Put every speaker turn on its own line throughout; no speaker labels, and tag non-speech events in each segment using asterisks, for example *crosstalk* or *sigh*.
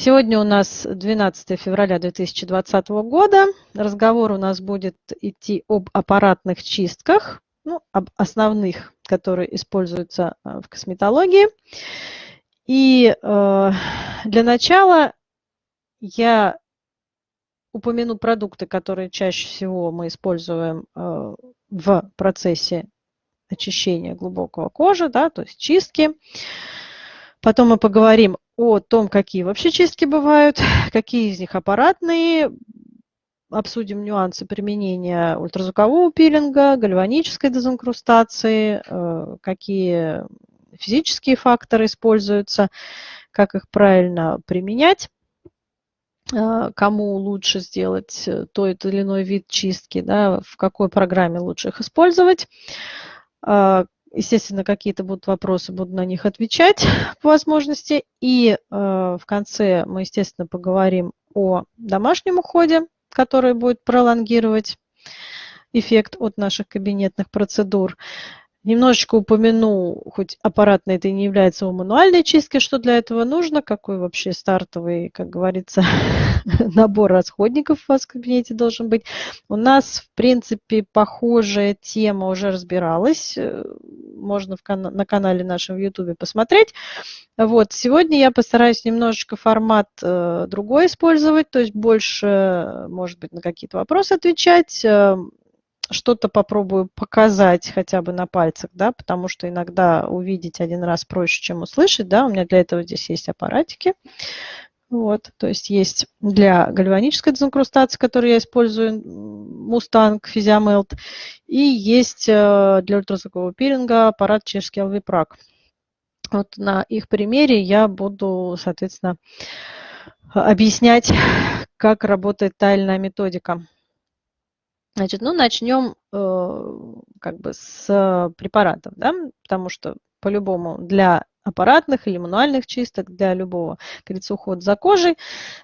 Сегодня у нас 12 февраля 2020 года. Разговор у нас будет идти об аппаратных чистках, ну, об основных, которые используются э, в косметологии. И э, для начала я упомяну продукты, которые чаще всего мы используем э, в процессе очищения глубокого кожи, да, то есть чистки. Потом мы поговорим о том, какие вообще чистки бывают, *laughs* какие из них аппаратные, обсудим нюансы применения ультразвукового пилинга, гальванической дезинкрустации, э, какие физические факторы используются, как их правильно применять, э, кому лучше сделать тот или иной вид чистки, да, в какой программе лучше их использовать, э, Естественно, какие-то будут вопросы, буду на них отвечать *laughs* по возможности. И э, в конце мы, естественно, поговорим о домашнем уходе, который будет пролонгировать эффект от наших кабинетных процедур. Немножечко упомяну, хоть аппаратно это и не является у мануальной чистки, что для этого нужно, какой вообще стартовый, как говорится, *laughs* набор расходников у вас в кабинете должен быть. У нас, в принципе, похожая тема уже разбиралась. Э, можно в кан на канале нашем в YouTube посмотреть. Вот, сегодня я постараюсь немножечко формат э, другой использовать, то есть больше, может быть, на какие-то вопросы отвечать, э, что-то попробую показать хотя бы на пальцах, да, потому что иногда увидеть один раз проще, чем услышать, да, у меня для этого здесь есть аппаратики, вот, то есть есть для гальванической дезинкрустации, которую я использую, Mustang Physiamelt, и есть э, для ультразвукового пилинга аппарат чешский LV-Prac. Вот на их примере я буду, соответственно, объяснять, как работает тайная методика. Значит, ну, начнем э, как бы с препаратов, да, потому что по-любому для аппаратных или мануальных чисток, для любого, как говорится, ухода за кожей,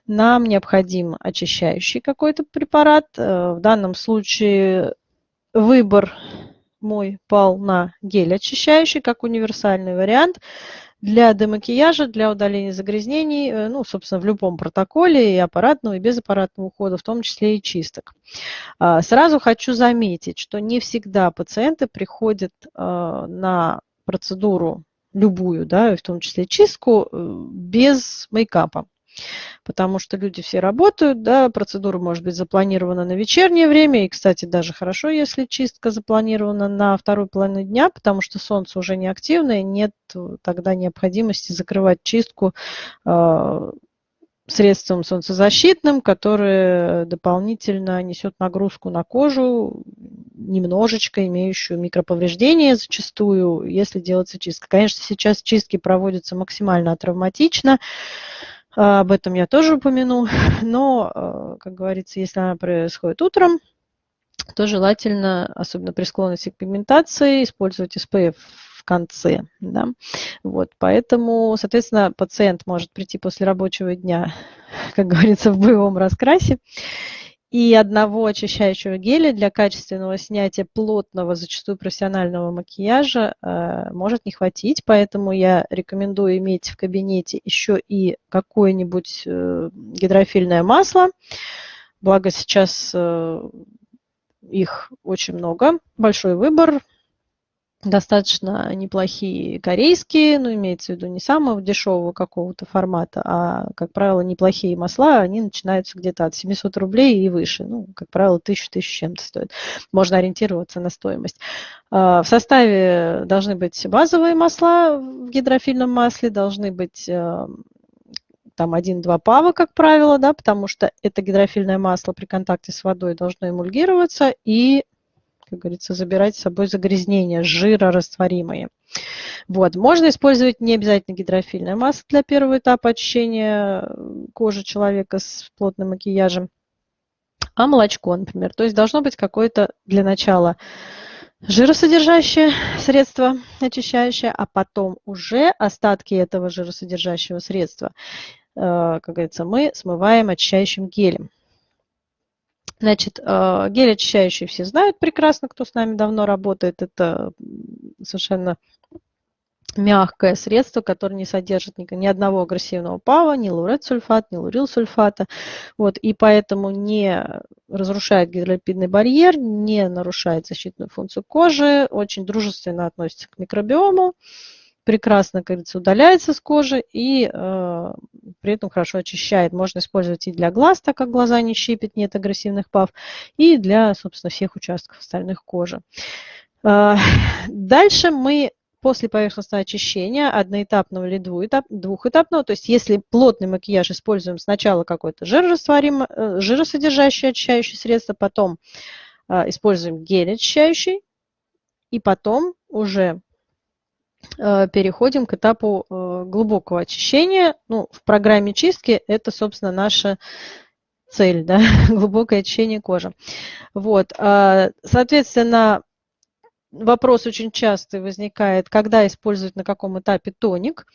нам необходим очищающий какой-то препарат. Э, в данном случае выбор мой пал на гель очищающий, как универсальный вариант для демакияжа, для удаления загрязнений, э, ну, собственно, в любом протоколе и аппаратного, и безаппаратного ухода, в том числе и чисток. А, сразу хочу заметить, что не всегда пациенты приходят а, на процедуру любую, да, в том числе чистку, э, без мейкапа потому что люди все работают, да, процедура может быть запланирована на вечернее время, и, кстати, даже хорошо, если чистка запланирована на вторую половину дня, потому что солнце уже не активное, нет тогда необходимости закрывать чистку э, средством солнцезащитным, которое дополнительно несет нагрузку на кожу, немножечко имеющую микроповреждения зачастую, если делается чистка. Конечно, сейчас чистки проводятся максимально травматично, об этом я тоже упомяну. *laughs* Но, а, как говорится, если она происходит утром, то желательно, особенно при склонности к пигментации, использовать SPF в конце. Да? Вот, поэтому, соответственно, пациент может прийти после рабочего дня, *laughs* как говорится, в боевом раскрасе и одного очищающего геля для качественного снятия плотного, зачастую профессионального макияжа э, может не хватить, поэтому я рекомендую иметь в кабинете еще и какое-нибудь э, гидрофильное масло. Благо сейчас э, их очень много, большой выбор, достаточно неплохие корейские, ну, имеется в виду не самого дешевого какого-то формата, а, как правило, неплохие масла, они начинаются где-то от 700 рублей и выше. Ну, как правило, 1000-1000 чем-то стоит. Можно ориентироваться на стоимость. А, в составе должны быть базовые масла в гидрофильном масле, должны быть э, там 1-2 пава, как правило, да, потому что это гидрофильное масло при контакте с водой должно эмульгироваться и как говорится, забирать с собой загрязнения, жирорастворимые. Вот. Можно использовать не обязательно гидрофильное масло для первого этапа очищения кожи человека с плотным макияжем, а молочко, например. То есть должно быть какое-то для начала жиросодержащее средство очищающее, а потом уже остатки этого жиросодержащего средства, э, как говорится, мы смываем очищающим гелем. Значит, э, гель очищающий все знают прекрасно, кто с нами давно работает. Это совершенно мягкое средство, которое не содержит ни, ни одного агрессивного ПАВа, ни лауретсульфат, ни лурилсульфата. Вот, и поэтому не разрушает гидролипидный барьер, не нарушает защитную функцию кожи, очень дружественно относится к микробиому, прекрасно, как говорится, удаляется с кожи и э, при этом хорошо очищает. Можно использовать и для глаз, так как глаза не щипят, нет агрессивных ПАВ, и для, собственно, всех участков остальных кожи. Э, *laughs* дальше мы после поверхностного очищения одноэтапного или двухэтапного, то есть если плотный макияж используем сначала какое-то э, жиросодержащее очищающее средство, потом э, используем гель очищающий, и потом уже переходим к этапу глубокого очищения. Ну, в программе чистки это, собственно, наша цель, да, *laughs* глубокое очищение кожи. Вот, соответственно, вопрос очень часто возникает, когда использовать на каком этапе тоник.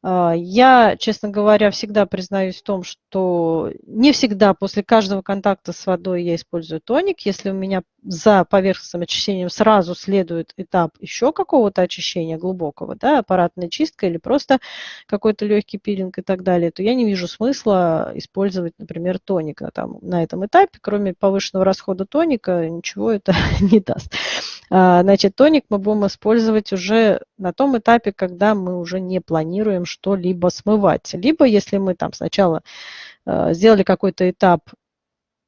А, я, честно говоря, всегда признаюсь в том, что не всегда после каждого контакта с водой я использую тоник. Если у меня за поверхностным очищением сразу следует этап еще какого-то очищения глубокого, да, аппаратная чистка или просто какой-то легкий пилинг и так далее, то я не вижу смысла использовать, например, тоник на, там, на этом этапе. Кроме повышенного расхода тоника ничего это *laughs* не даст. А, значит, тоник мы будем использовать уже на том этапе, когда мы уже не планируем что-либо смывать. Либо если мы там сначала э, сделали какой-то этап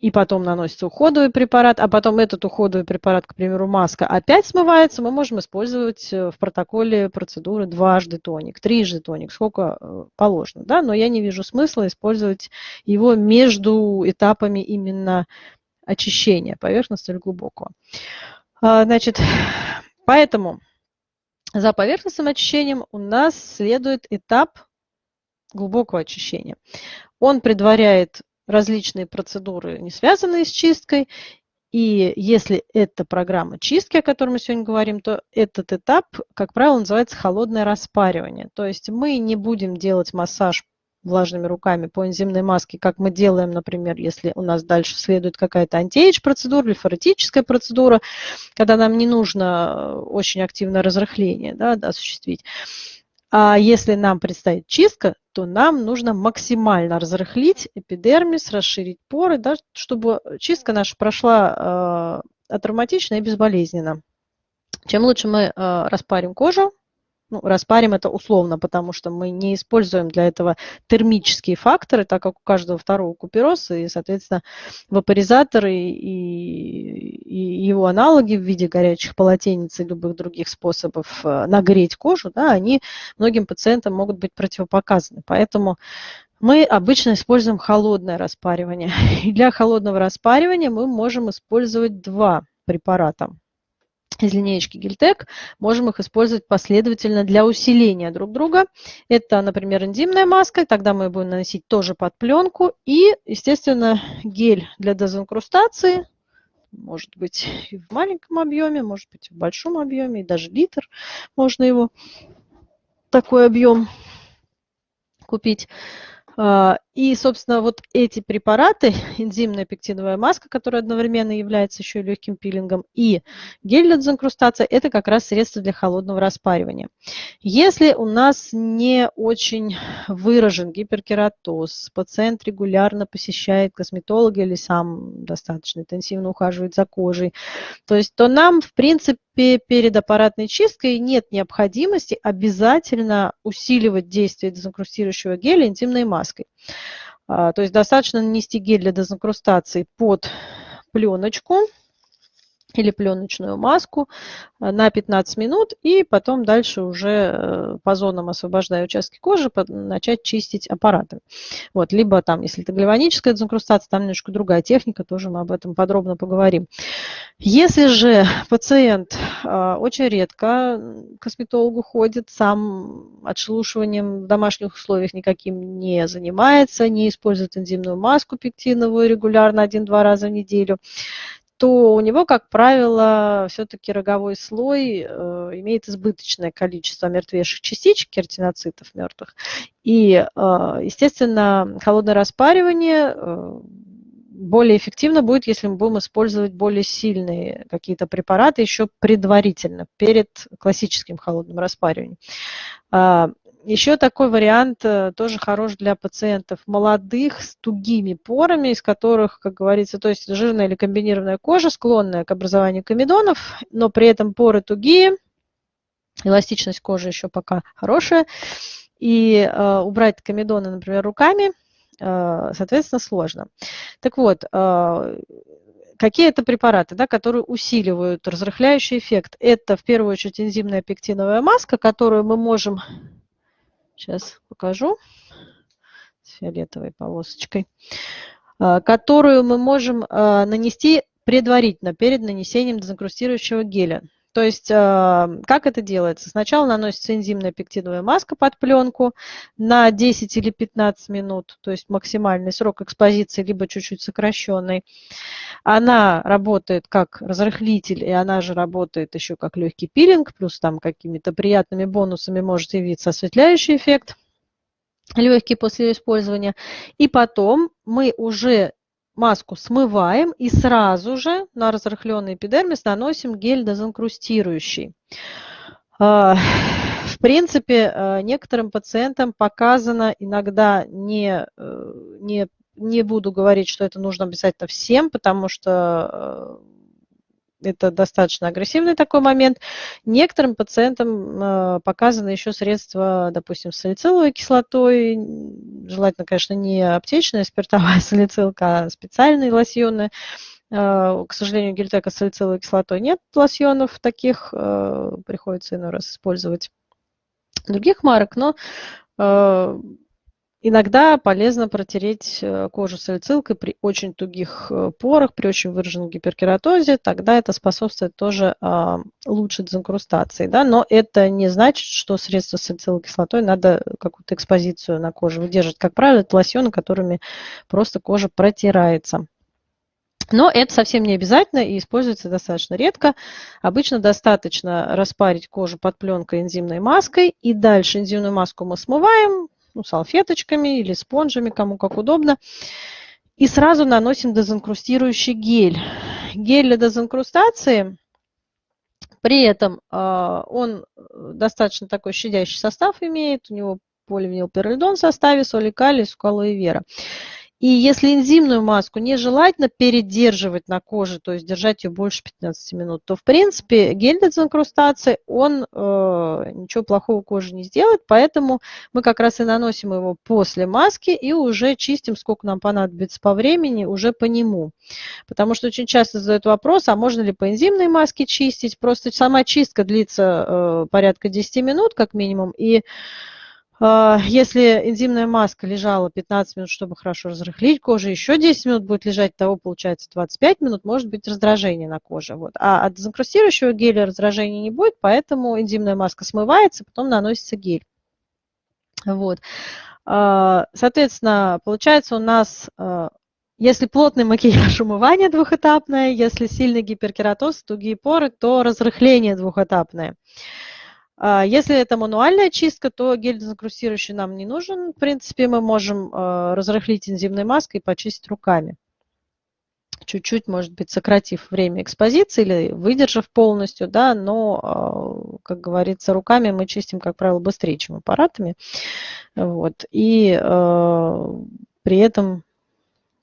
и потом наносится уходовый препарат, а потом этот уходовый препарат, к примеру, маска, опять смывается, мы можем использовать э, в протоколе процедуры дважды тоник, трижды тоник, сколько э, положено. Да? Но я не вижу смысла использовать его между этапами именно очищения поверхностного или глубокого. А, значит, поэтому за поверхностным очищением у нас следует этап глубокого очищения. Он предваряет различные процедуры, не связанные с чисткой. И если это программа чистки, о которой мы сегодня говорим, то этот этап, как правило, называется холодное распаривание. То есть мы не будем делать массаж влажными руками по энзимной маске, как мы делаем, например, если у нас дальше следует какая-то антиэйдж процедура или фаретическая процедура, когда нам не нужно э, очень активное разрыхление да, осуществить. А если нам предстоит чистка, то нам нужно максимально разрыхлить эпидермис, расширить поры, да, чтобы чистка наша прошла э, атравматично и безболезненно. Чем лучше мы э, распарим кожу, ну, распарим это условно, потому что мы не используем для этого термические факторы, так как у каждого второго купероз, и, соответственно, вапоризаторы и, и его аналоги в виде горячих полотенец и любых других способов э, нагреть кожу, да, они многим пациентам могут быть противопоказаны. Поэтому мы обычно используем холодное распаривание. *laughs* И для холодного распаривания мы можем использовать два препарата из линеечки Гильтек, можем их использовать последовательно для усиления друг друга. Это, например, энзимная маска, тогда мы будем наносить тоже под пленку. И, естественно, гель для дезинкрустации, может быть и в маленьком объеме, может быть и в большом объеме, и даже литр можно его, такой объем купить. И, собственно, вот эти препараты, *laughs* энзимная пектиновая маска, которая одновременно является еще и легким пилингом, и гель для дезинкрустации, это как раз средства для холодного распаривания. Если у нас не очень выражен гиперкератоз, пациент регулярно посещает косметолога или сам достаточно интенсивно ухаживает за кожей, то есть то нам, в принципе, перед аппаратной чисткой нет необходимости обязательно усиливать действие дезинкрустирующего геля интимной маской. А, то есть достаточно нанести гель для дезинкрустации под пленочку или пленочную маску э, на 15 минут и потом дальше уже э, по зонам освобождая участки кожи, начать чистить аппараты. Вот, либо там, если это гальваническая дезинкрустация, там немножко другая техника, тоже мы об этом подробно поговорим. Если же пациент э, очень редко к косметологу ходит, сам отшелушиванием в домашних условиях никаким не занимается, не использует энзимную маску пектиновую регулярно один-два раза в неделю, то у него, как правило, все-таки роговой слой э, имеет избыточное количество мертвейших частичек, кератиноцитов мертвых. И, э, естественно, холодное распаривание э, более эффективно будет, если мы будем использовать более сильные какие-то препараты еще предварительно, перед классическим холодным распариванием. Еще такой вариант э, тоже хорош для пациентов молодых с тугими порами, из которых, как говорится, то есть жирная или комбинированная кожа, склонная к образованию комедонов, но при этом поры тугие, эластичность кожи еще пока хорошая, и э, убрать комедоны, например, руками, э, соответственно, сложно. Так вот, э, какие это препараты, да, которые усиливают разрыхляющий эффект? Это в первую очередь энзимная пектиновая маска, которую мы можем Сейчас покажу с фиолетовой полосочкой, а, которую мы можем а, нанести предварительно, перед нанесением дезинкрустирующего геля. То есть, а, как это делается? Сначала наносится энзимная пектиновая маска под пленку на 10 или 15 минут, то есть максимальный срок экспозиции, либо чуть-чуть сокращенный. Она работает как разрыхлитель, и она же работает еще как легкий пилинг, плюс там какими-то приятными бонусами может явиться осветляющий эффект легкий после использования. И потом мы уже маску смываем и сразу же на разрыхленный эпидермис наносим гель дезинкрустирующий. А, в принципе, а, некоторым пациентам показано иногда не, э, не, не буду говорить, что это нужно обязательно всем, потому что э, это достаточно агрессивный такой момент. Некоторым пациентам э, показаны еще средства, допустим, с салициловой кислотой, желательно, конечно, не аптечная спиртовая салицилка, а специальные лосьоны. Э, к сожалению, гельтека с салициловой кислотой нет лосьонов таких, э, приходится иной раз использовать других марок, но Иногда полезно протереть э, кожу салицилкой при очень тугих э, порах, при очень выраженном гиперкератозе, тогда это способствует тоже а, лучшей дезинкрустации. Да? Но это не значит, что средства с салициловой кислотой надо какую-то экспозицию на коже выдерживать. Как правило, это лосьоны, которыми просто кожа протирается. Но это совсем не обязательно и используется достаточно редко. Обычно достаточно распарить кожу под пленкой энзимной маской, и дальше энзимную маску мы смываем, ну, салфеточками или спонжами, кому как удобно. И сразу наносим дезинкрустирующий гель. Гель для дезинкрустации, при этом э, он достаточно такой щадящий состав имеет, у него поливинилпиролидон в составе, соли калий, скалои вера. И если энзимную маску нежелательно передерживать на коже, то есть держать ее больше 15 минут, то в принципе гель дезинкрустации, он э, ничего плохого коже не сделает, поэтому мы как раз и наносим его после маски и уже чистим, сколько нам понадобится по времени, уже по нему. Потому что очень часто задают вопрос, а можно ли по энзимной маске чистить? Просто сама чистка длится э, порядка 10 минут как минимум, и если энзимная маска лежала 15 минут, чтобы хорошо разрыхлить кожу, еще 10 минут будет лежать, того получается 25 минут, может быть раздражение на коже. Вот. А от дезинкрустирующего геля раздражения не будет, поэтому энзимная маска смывается, потом наносится гель. Вот. А, соответственно, получается у нас, а, если плотный макияж *laughs* умывание двухэтапное, если сильный гиперкератоз, тугие поры, то разрыхление двухэтапное. А, если это мануальная чистка, то гель дезинкрустирующий нам не нужен. В принципе, мы можем а, разрыхлить энзимной маской и почистить руками. Чуть-чуть, может быть, сократив время экспозиции или выдержав полностью, да, но, а, как говорится, руками мы чистим, как правило, быстрее, чем аппаратами. Вот. И при этом,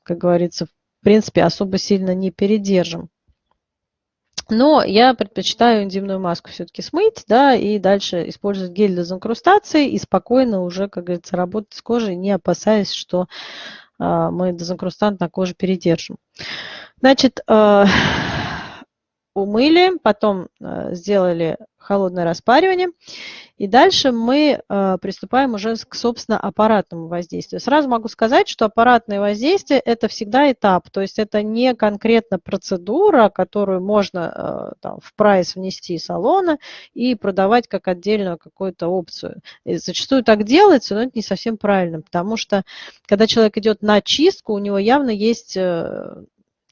как говорится, в принципе, особо сильно не передержим. Но я предпочитаю энзимную маску все-таки смыть, да, и дальше использовать гель для дезинкрустации и спокойно уже, как говорится, работать с кожей, не опасаясь, что э, мы дезинкрустант на коже передержим. Значит, э, умыли, потом э, сделали холодное распаривание. И дальше мы э, приступаем уже к, собственно, аппаратному воздействию. Сразу могу сказать, что аппаратное воздействие – это всегда этап, то есть это не конкретно процедура, которую можно э, там, в прайс внести салона и продавать как отдельную какую-то опцию. И зачастую так делается, но это не совсем правильно, потому что когда человек идет на чистку, у него явно есть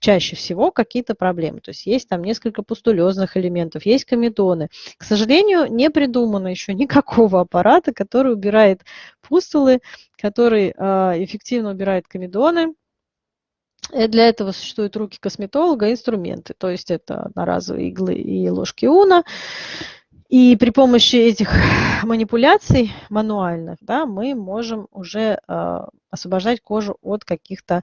чаще всего какие-то проблемы. То есть есть там несколько пустулезных элементов, есть комедоны. К сожалению, не придумано еще никакого аппарата, который убирает пустулы, который э, эффективно убирает комедоны, И для этого существуют руки косметолога, инструменты, то есть это одноразовые иглы и ложки уна. И при помощи этих манипуляций мануальных да, мы можем уже э, освобождать кожу от каких-то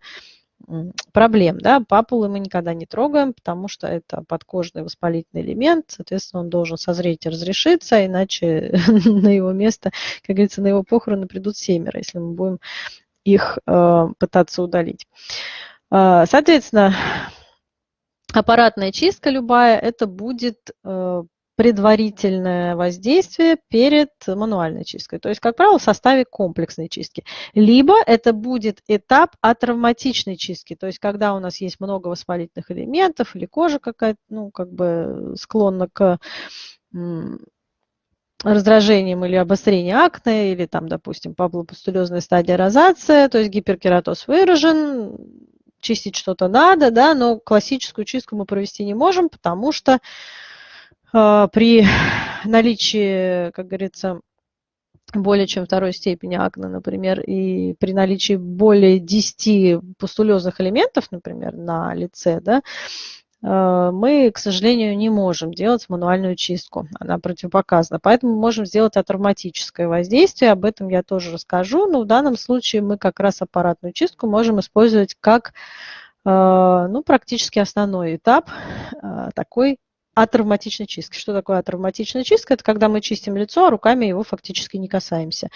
проблем. Да? Папулы мы никогда не трогаем, потому что это подкожный воспалительный элемент, соответственно, он должен созреть и разрешиться, иначе *laughs* на его место, как говорится, на его похороны придут семеро, если мы будем их э, пытаться удалить. Э, соответственно, аппаратная чистка любая, это будет э, предварительное воздействие перед мануальной чисткой. То есть, как правило, в составе комплексной чистки. Либо это будет этап атравматичной чистки, то есть, когда у нас есть много воспалительных элементов или кожа какая-то, ну, как бы склонна к раздражением или обострению акне, или там, допустим, папулопустулезная стадия розация, то есть гиперкератоз выражен, чистить что-то надо, да, но классическую чистку мы провести не можем, потому что э, при *sighs* наличии, как говорится, более чем второй степени акне, например, и при наличии более 10 пустулезных элементов, например, на лице, да, Э, мы, к сожалению, не можем делать мануальную чистку. Она противопоказана. Поэтому мы можем сделать атравматическое воздействие. Об этом я тоже расскажу. Но в данном случае мы как раз аппаратную чистку можем использовать как э, ну, практически основной этап такой атравматичной чистки. Что такое атравматичная чистка? Это когда мы чистим лицо, а руками его фактически не касаемся.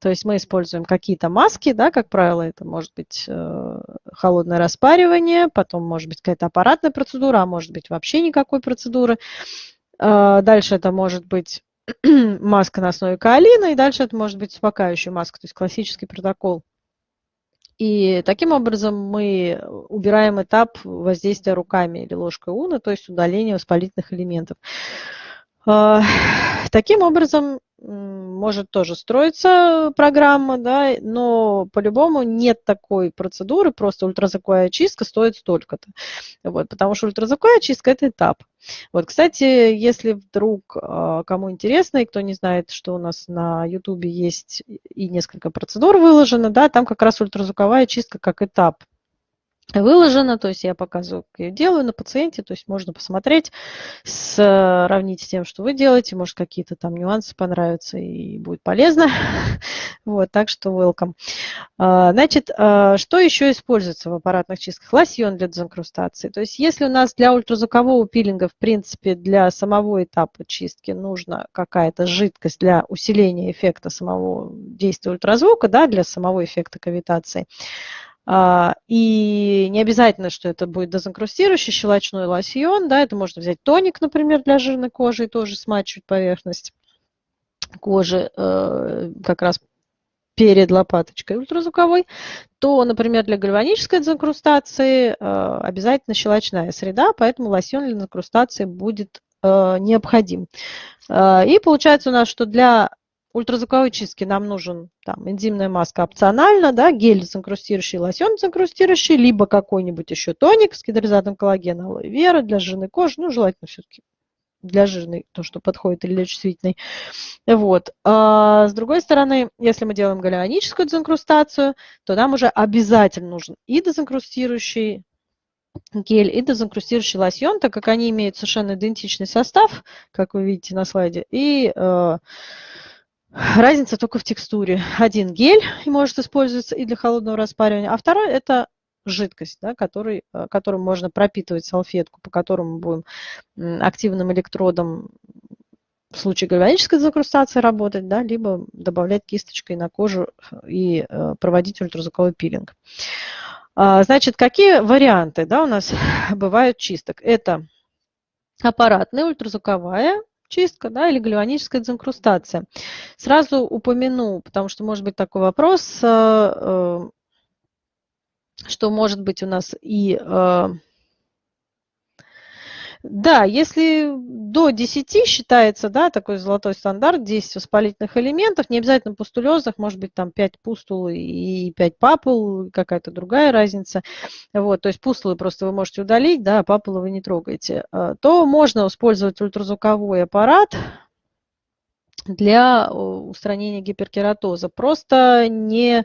То есть мы используем какие-то маски, да, как правило, это может быть э, холодное распаривание, потом может быть какая-то аппаратная процедура, а может быть вообще никакой процедуры. Э, дальше это может быть *clears throat* маска на основе каолина, и дальше это может быть успокаивающая маска, то есть классический протокол и таким образом мы убираем этап воздействия руками или ложкой уна, то есть удаление воспалительных элементов. А, таким образом может тоже строиться программа, да, но по-любому нет такой процедуры, просто ультразвуковая чистка стоит столько-то. Вот, потому что ультразвуковая чистка – это этап. Вот, кстати, если вдруг а, кому интересно, и кто не знает, что у нас на YouTube есть и несколько процедур выложено, да, там как раз ультразвуковая чистка как этап выложено, то есть я показываю, делаю на пациенте, то есть можно посмотреть, сравнить с тем, что вы делаете, может какие-то там нюансы понравятся и будет полезно. *laughs* Вот, так что welcome. А, значит, а, что еще используется в аппаратных чистках? Лосьон для дезинкрустации. То есть если у нас для ультразвукового пилинга, в принципе, для самого этапа чистки нужна какая-то жидкость для усиления эффекта самого действия ультразвука, да, для самого эффекта кавитации, и не обязательно, что это будет дезинкрустирующий щелочной лосьон, да, это можно взять тоник, например, для жирной кожи и тоже смачивать поверхность кожи э, как раз перед лопаточкой ультразвуковой, то, например, для гальванической дезинкрустации э, обязательно щелочная среда, поэтому лосьон для дезинкрустации будет э, необходим. И получается у нас, что для ультразвуковой чистки нам нужен там, энзимная маска опционально, да, гель закрустирующий, лосьон закрустирующий, либо какой-нибудь еще тоник с гидролизатом коллагена, алоэ вера для жирной кожи, ну, желательно все-таки для жирной, то, что подходит, или для чувствительной. Вот. А с другой стороны, если мы делаем галеоническую дезинкрустацию, то нам уже обязательно нужен и дезинкрустирующий гель, и дезинкрустирующий лосьон, так как они имеют совершенно идентичный состав, как вы видите на слайде, и э, Разница только в текстуре. Один гель может использоваться и для холодного распаривания, а второй это жидкость, да, который, э, которым можно пропитывать салфетку, по которому будем активным электродом в случае гальванической закрустации работать, да, либо добавлять кисточкой на кожу и э, проводить ультразвуковой пилинг. А, значит, какие варианты да, у нас *laughs* бывают чисток? Это аппаратная ультразвуковая чистка да, или гальваническая дезинкрустация. Сразу упомяну, потому что может быть такой вопрос, э, э, что может быть у нас и э, да, если до 10 считается, да, такой золотой стандарт, 10 воспалительных элементов, не обязательно пустулезных, может быть там 5 пустул и 5 папул, какая-то другая разница. Вот, то есть пустулы просто вы можете удалить, да, а папулы вы не трогаете. А, то можно использовать ультразвуковой аппарат, для устранения гиперкератоза. Просто не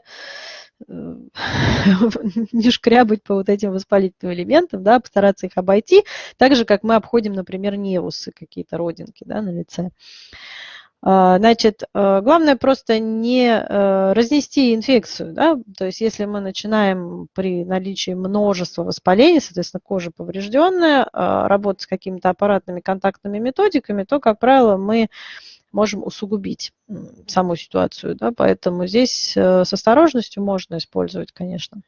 *laughs* не шкрябать по вот этим воспалительным элементам, да, постараться их обойти, так же, как мы обходим, например, невусы, какие-то родинки да, на лице. А, значит, э, главное просто не э, разнести инфекцию, да, то есть если мы начинаем при наличии множества воспалений, соответственно, кожа поврежденная, а, работать с какими-то аппаратными контактными методиками, то, как правило, мы можем усугубить саму ситуацию, да, поэтому здесь э, с осторожностью можно использовать, конечно.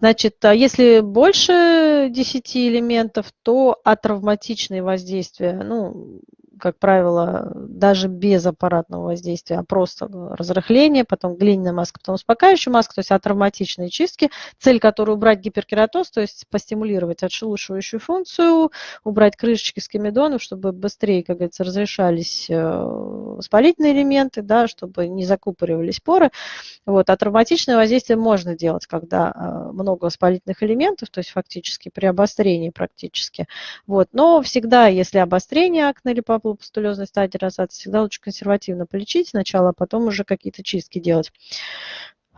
Значит, а если больше 10 элементов, то атравматичные воздействия, ну, как правило, даже без аппаратного воздействия, а просто разрыхление, потом глиняная маска, потом успокаивающая маска, то есть атравматичные чистки, цель которой убрать гиперкератоз, то есть постимулировать отшелушивающую функцию, убрать крышечки с комедонов, чтобы быстрее, как говорится, разрешались э, воспалительные элементы, да, чтобы не закупоривались поры. Вот. А травматичное воздействие можно делать, когда э, много воспалительных элементов, то есть фактически при обострении практически. Вот. Но всегда, если обострение акне или папулопустулезной стадии розации, всегда лучше консервативно полечить сначала, а потом уже какие-то чистки делать.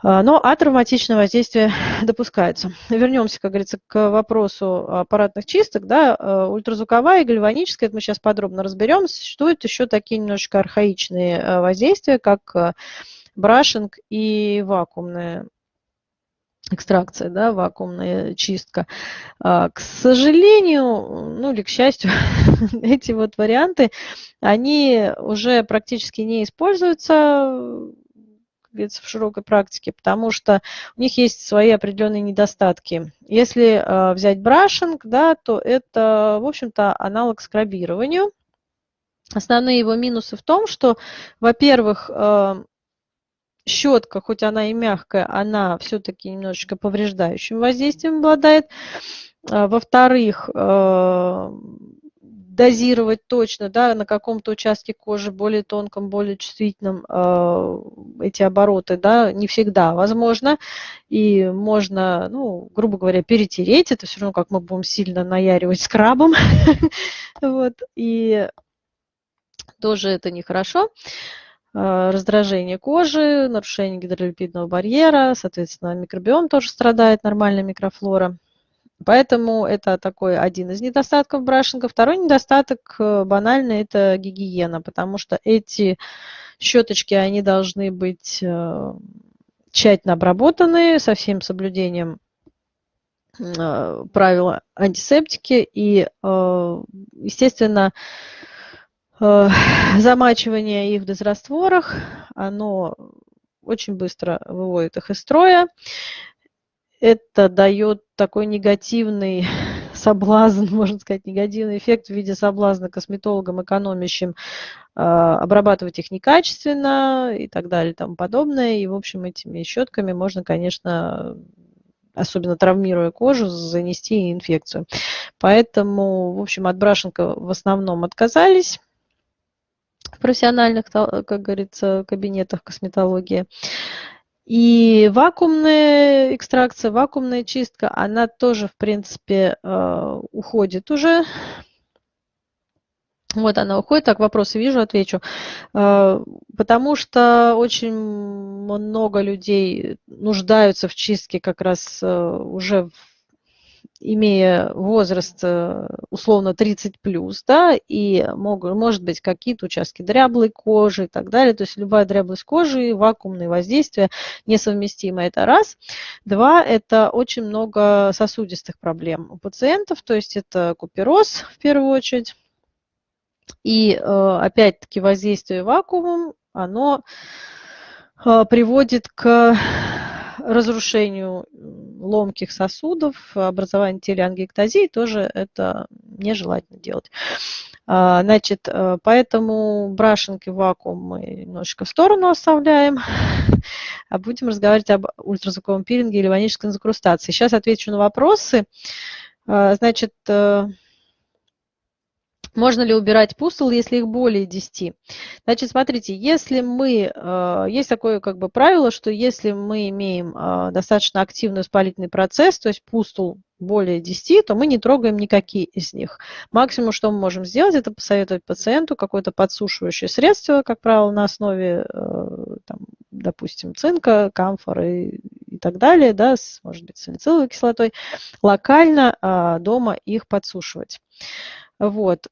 А, но атравматичное воздействие *laughs* допускается. Вернемся, как говорится, к вопросу аппаратных чисток. Да, э, ультразвуковая и гальваническая, это мы сейчас подробно разберем. Существуют еще такие немножечко архаичные э, воздействия, как брашинг и вакуумная экстракция, да, вакуумная чистка. А, к сожалению, ну или к счастью, *laughs* эти вот варианты, они уже практически не используются говорится, в широкой практике, потому что у них есть свои определенные недостатки. Если э, взять брашинг, да, то это, в общем-то, аналог скрабированию. Основные его минусы в том, что, во-первых, э, щетка, хоть она и мягкая, она все-таки немножечко повреждающим воздействием обладает. А, во-вторых, э, дозировать точно, да, на каком-то участке кожи, более тонком, более чувствительном, э, эти обороты, да, не всегда возможно. И можно, ну, грубо говоря, перетереть. Это все равно, как мы будем сильно наяривать скрабом. *laughs* вот. И тоже это нехорошо э, раздражение кожи, нарушение гидролипидного барьера, соответственно, микробиом тоже страдает, нормальная микрофлора. Поэтому это такой один из недостатков брашинга. Второй недостаток э, банальный – это гигиена, потому что эти щеточки, они должны быть э, тщательно обработаны со всем соблюдением э, правила антисептики. И, естественно, замачивание их в дезрастворах, оно очень быстро выводит их из строя это дает такой негативный *laughs* соблазн, можно сказать, негативный эффект в виде соблазна косметологам, экономящим, а, обрабатывать их некачественно и так далее и тому подобное. И, в общем, этими щетками можно, конечно, особенно травмируя кожу, занести инфекцию. Поэтому, в общем, от брашенка в основном отказались в профессиональных, как говорится, кабинетах косметологии. И вакуумная экстракция, вакуумная чистка, она тоже, в принципе, э, уходит уже. Вот она уходит. Так, вопросы вижу, отвечу. Э, потому что очень много людей нуждаются в чистке как раз э, уже в имея возраст э, условно 30 плюс, да, и могут, может быть какие-то участки дряблой кожи и так далее. То есть любая дряблость кожи, вакуумные воздействия несовместимы. Это раз. Два, это очень много сосудистых проблем у пациентов, то есть это купероз в первую очередь. И э, опять-таки воздействие вакуумом, оно э, приводит к разрушению ломких сосудов, образованию телеангиэктазии, тоже это нежелательно делать. А, значит, э, поэтому брашинг вакуум мы немножечко в сторону оставляем, *laughs* а будем разговаривать об ультразвуковом пилинге или ванической закрустации. Сейчас отвечу на вопросы. А, значит, э, можно ли убирать пустул, если их более 10? Значит, смотрите, если мы, э, есть такое как бы правило, что если мы имеем э, достаточно активный воспалительный процесс, то есть пустул более 10, то мы не трогаем никакие из них. Максимум, что мы можем сделать, это посоветовать пациенту какое-то подсушивающее средство, как правило, на основе э, там, допустим, цинка, камфоры и так далее, да, с, может быть, салициловой кислотой, локально а, дома их подсушивать. Вот.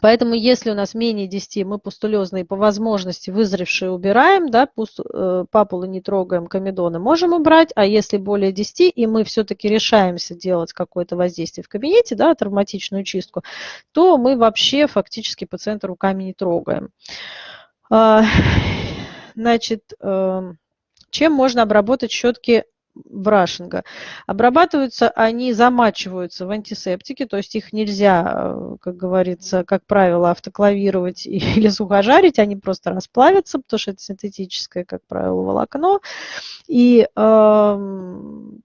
Поэтому если у нас менее 10, мы пустулезные по возможности вызревшие убираем, да, пуст, э, папулы не трогаем, комедоны можем убрать, а если более 10, и мы все-таки решаемся делать какое-то воздействие в кабинете, да, травматичную чистку, то мы вообще фактически пациента руками не трогаем. А, *sighs* значит, э, чем можно обработать щетки брашинга. Обрабатываются они, замачиваются в антисептике, то есть их нельзя, э, как говорится, как правило, автоклавировать *laughs* или сухожарить, они просто расплавятся, потому что это синтетическое, как правило, волокно. И э,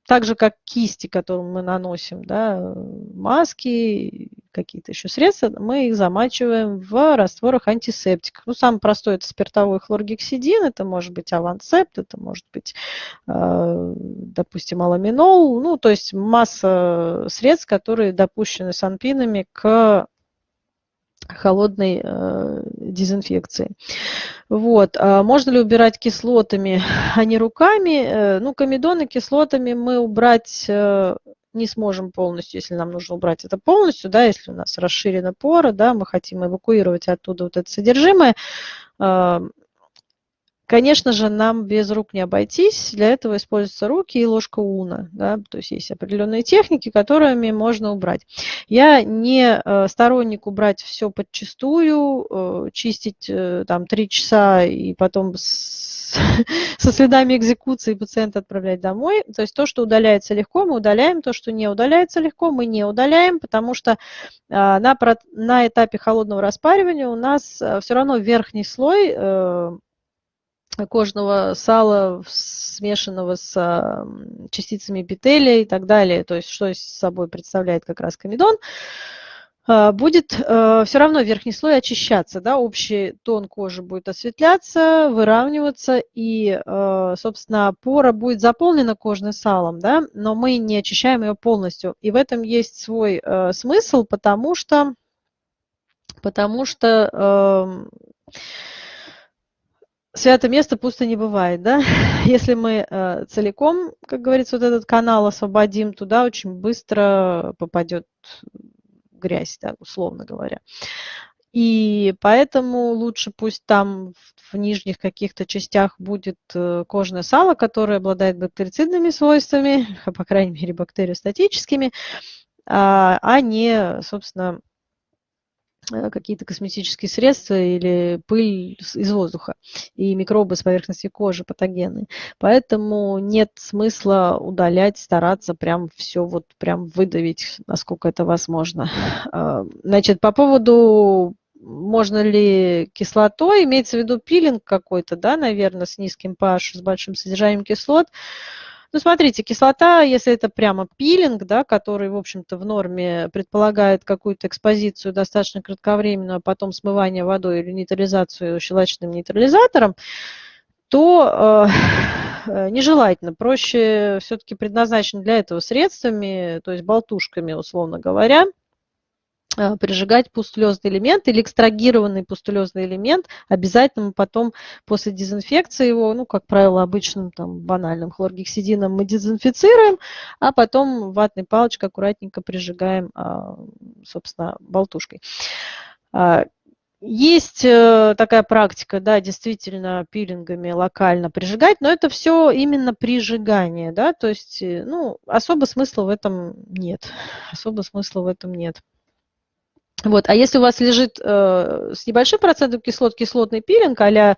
так же, как кисти, которым мы наносим, да, маски, какие-то еще средства, мы их замачиваем в растворах антисептиков. Ну, самый простой это спиртовой хлоргексидин, это может быть авансепт, это может быть, э, допустим, аламинол, ну, то есть масса средств, которые допущены санпинами к холодной э, дезинфекции. Вот. А можно ли убирать кислотами, а не руками? Э, ну, комедоны кислотами мы убрать э, не сможем полностью, если нам нужно убрать это полностью, да, если у нас расширена пора, да, мы хотим эвакуировать оттуда вот это содержимое, а, Конечно же, нам без рук не обойтись. Для этого используются руки и ложка уна. Да? То есть есть определенные техники, которыми можно убрать. Я не э, сторонник убрать все подчистую, э, чистить э, там три часа и потом *laughs* со следами экзекуции пациента отправлять домой. То есть то, что удаляется легко, мы удаляем, то, что не удаляется легко, мы не удаляем, потому что а, на, на этапе холодного распаривания у нас а, все равно верхний слой э, кожного сала, смешанного с частицами эпителия и так далее, то есть что собой представляет как раз комедон, а, будет э, все равно верхний слой очищаться, да, общий тон кожи будет осветляться, выравниваться, и, э, собственно, пора будет заполнена кожным салом, да, но мы не очищаем ее полностью. И в этом есть свой э, смысл, потому что, потому что эм, святое место пусто не бывает, да? *laughs* Если мы э, целиком, как говорится, вот этот канал освободим, туда очень быстро попадет грязь, да, условно говоря. И поэтому лучше пусть там в, нижних каких-то частях будет э, кожное сало, которое обладает бактерицидными свойствами, *laughs* по крайней мере бактериостатическими, а, а не, собственно, какие-то косметические средства или пыль из воздуха и микробы с поверхности кожи патогенные. Поэтому нет смысла удалять, стараться прям все вот прям выдавить, насколько это возможно. *laughs* А, значит, по поводу можно ли кислотой, имеется в виду пилинг какой-то, да, наверное, с низким pH, с большим содержанием кислот, ну, смотрите, кислота, если это прямо пилинг, да, который, в общем-то, в норме предполагает какую-то экспозицию достаточно кратковременную, а потом смывание водой или нейтрализацию щелочным нейтрализатором, то э, *laughs* нежелательно. Проще все-таки предназначен для этого средствами, то есть болтушками, условно говоря, прижигать пустулезный элемент или экстрагированный пустулезный элемент. Обязательно мы потом после дезинфекции его, ну, как правило, обычным там банальным хлоргексидином мы дезинфицируем, а потом ватной палочкой аккуратненько прижигаем, а, собственно, болтушкой. А, есть э, такая практика, да, действительно пилингами локально прижигать, но это все именно прижигание, да, то есть, э, ну, особо смысла в этом нет, особо смысла в этом нет. Вот. А если у вас лежит э, с небольшим процентом кислот кислотный пилинг, а э,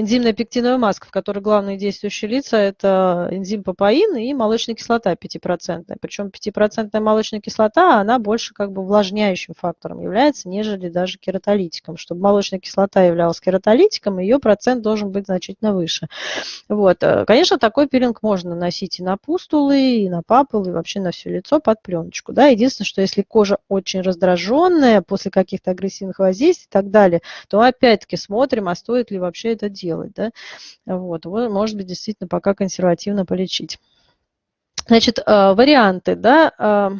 энзимная пектиновая маска, в которой главные действующие лица – это энзим папаин и молочная кислота 5%. Причем 5% молочная кислота, она больше как бы увлажняющим фактором является, нежели даже кератолитиком. Чтобы молочная кислота являлась кератолитиком, ее процент должен быть значительно выше. Вот. Э, конечно, такой пилинг можно наносить и на пустулы, и на папулы, и вообще на все лицо под пленочку. Да? Единственное, что если кожа очень раздраженная, агрессивная после каких-то агрессивных воздействий и так далее, то опять-таки смотрим, а стоит ли вообще это делать. Да? Вот. Может быть, действительно пока консервативно полечить. Значит, э, варианты, да, э,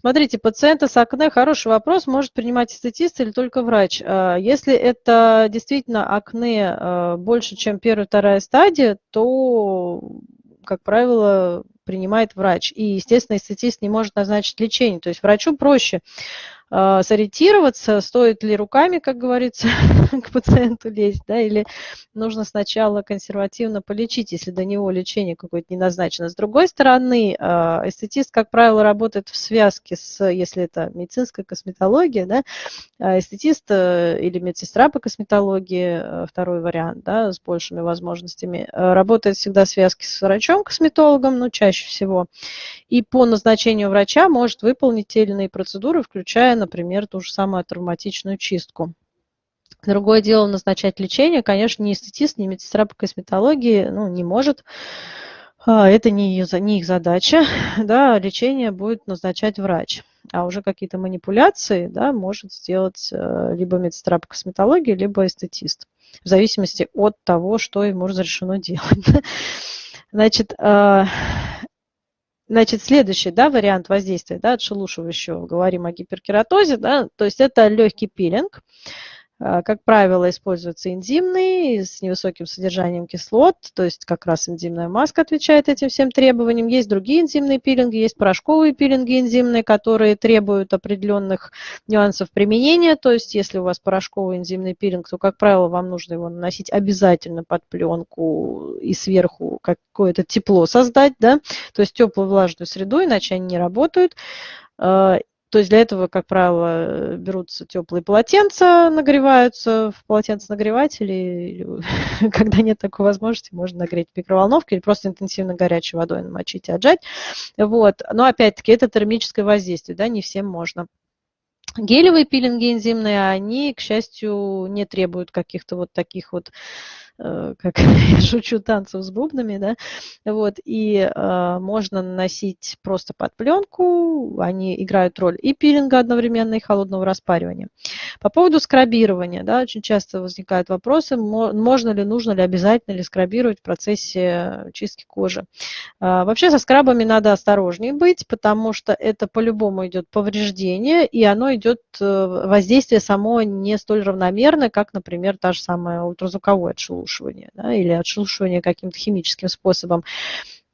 Смотрите, пациента с акне, хороший вопрос, может принимать эстетист или только врач. А, если это действительно акне больше, чем первая, вторая стадия, то, как правило, принимает врач. И, естественно, эстетист не может назначить лечение. То есть врачу проще а, сориентироваться, стоит ли руками, как говорится, *laughs* к пациенту лезть, да, или нужно сначала консервативно полечить, если до него лечение какое-то не назначено. С другой стороны, а, эстетист, как правило, работает в связке с, если это медицинская косметология, да, а эстетист э, или медсестра по косметологии, э, второй вариант, да, с большими возможностями, э, работает всегда в связке с врачом-косметологом, ну, чаще всего, и по назначению врача может выполнить те или иные процедуры, включая например, ту же самую травматичную чистку. Другое дело назначать лечение, конечно, ни эстетист, ни медсестра по косметологии ну, не может. А, это не, ее, не их задача. *laughs* Да, лечение будет назначать врач. А уже какие-то манипуляции да, может сделать э, либо медсестра по косметологии, либо эстетист. В зависимости от того, что ему разрешено делать. *laughs* Значит, а, Значит, следующий да, вариант воздействия, да, отшелушивающего, говорим о гиперкератозе, да, то есть это легкий пилинг. А, как правило, используется энзимный с невысоким содержанием кислот, то есть как раз энзимная маска отвечает этим всем требованиям. Есть другие энзимные пилинги, есть порошковые пилинги энзимные, которые требуют определенных нюансов применения. То есть если у вас порошковый энзимный пилинг, то, как правило, вам нужно его наносить обязательно под пленку и сверху какое-то тепло создать, да, то есть теплую влажную среду, иначе они не работают. То есть для этого, как правило, берутся теплые полотенца, нагреваются в полотенце-нагревателе, или, *laughs* когда нет такой возможности, можно нагреть в микроволновке или просто интенсивно горячей водой намочить и отжать. Вот. Но опять-таки это термическое воздействие, да, не всем можно. Гелевые пилинги энзимные, они, к счастью, не требуют каких-то вот таких вот как *laughs* я шучу, танцев с бубнами, да, вот, и э, можно наносить просто под пленку, они играют роль и пилинга одновременно, и холодного распаривания. По поводу скрабирования, да, очень часто возникают вопросы, можно ли, нужно ли, обязательно ли скрабировать в процессе чистки кожи. Э, вообще со скрабами надо осторожнее быть, потому что это по-любому идет повреждение, и оно идет, э, воздействие само не столь равномерное, как, например, та же самая ультразвуковое отшелушивание отшелушивания да, или отшелушивания каким-то химическим способом.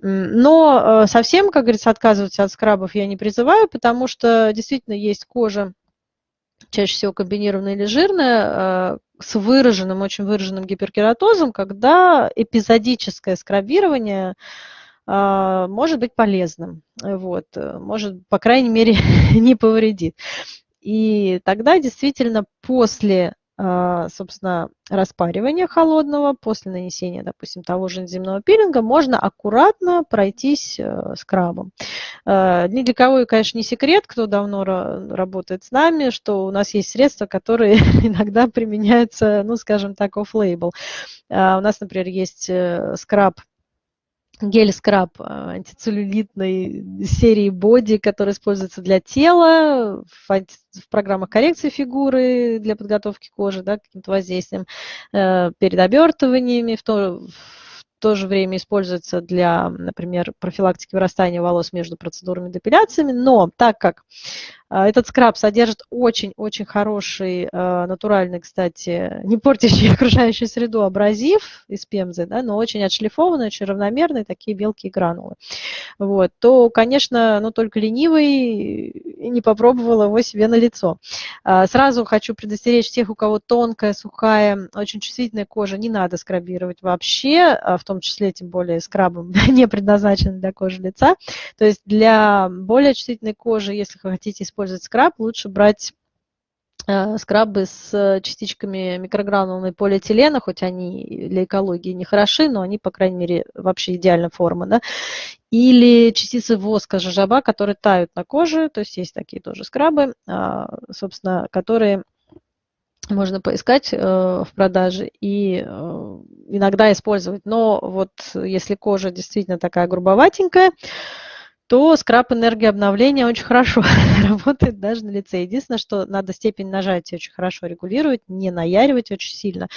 Но э, совсем, как говорится, отказываться от скрабов я не призываю, потому что действительно есть кожа, чаще всего комбинированная или жирная, э, с выраженным, очень выраженным гиперкератозом, когда эпизодическое скрабирование э, может быть полезным, вот, может, по крайней мере, *laughs* не повредит. И тогда действительно после собственно, распаривания холодного, после нанесения, допустим, того же энзимного пилинга, можно аккуратно пройтись э, скрабом. А, ни для кого, конечно, не секрет, кто давно работает с нами, что у нас есть средства, которые *laughs* иногда применяются, ну, скажем так, off-label. А, у нас, например, есть э, скраб гель-скраб а, антицеллюлитной серии Body, который используется для тела, в, в программах коррекции фигуры, для подготовки кожи, да, каким-то воздействием, э, перед обертываниями, в то, в то же время используется для, например, профилактики вырастания волос между процедурами депиляциями, но так как этот скраб содержит очень-очень хороший, а, натуральный, кстати, не портящий *laughs* окружающую среду абразив из пемзы, да, но очень отшлифованный, очень равномерный, такие мелкие гранулы. Вот, то, конечно, ну, только ленивый не попробовал его себе на лицо. А, сразу хочу предостеречь тех, у кого тонкая, сухая, очень чувствительная кожа, не надо скрабировать вообще, в том числе, тем более, скрабом *laughs* не предназначен для кожи лица. То есть для более чувствительной кожи, если вы хотите использовать использовать скраб, лучше брать э, скрабы с частичками микрогранулной полиэтилена, хоть они для экологии не хороши, но они, по крайней мере, вообще идеальной формы. Да? Или частицы воска жожоба, которые тают на коже, то есть есть такие тоже скрабы, а, собственно, которые можно поискать э, в продаже и э, иногда использовать. Но вот если кожа действительно такая грубоватенькая, то скраб энергии обновления очень хорошо *laughs* работает даже на лице. Единственное, что надо степень нажатия очень хорошо регулировать, не наяривать очень сильно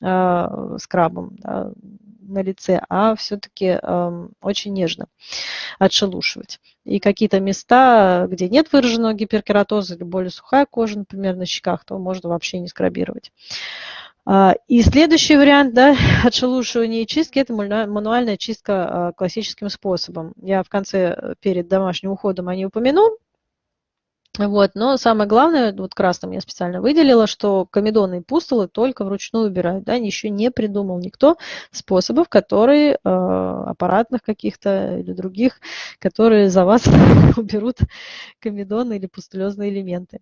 э, скрабом. Да. на лице, а все-таки э, очень нежно отшелушивать. И какие-то места, где нет выраженного гиперкератоза или более сухая кожа, например, на щеках, то можно вообще не скрабировать. А, и следующий вариант да, *laughs* отшелушивания и чистки – это мануальная чистка а, классическим способом. Я в конце, э, перед домашним уходом о ней упомяну. Вот, но самое главное, вот красным я специально выделила, что комедоны и пустулы только вручную убирают. Да, еще не придумал никто способов, которые, э, аппаратных каких-то или других, которые за вас *laughs* уберут комедоны или пустулезные элементы.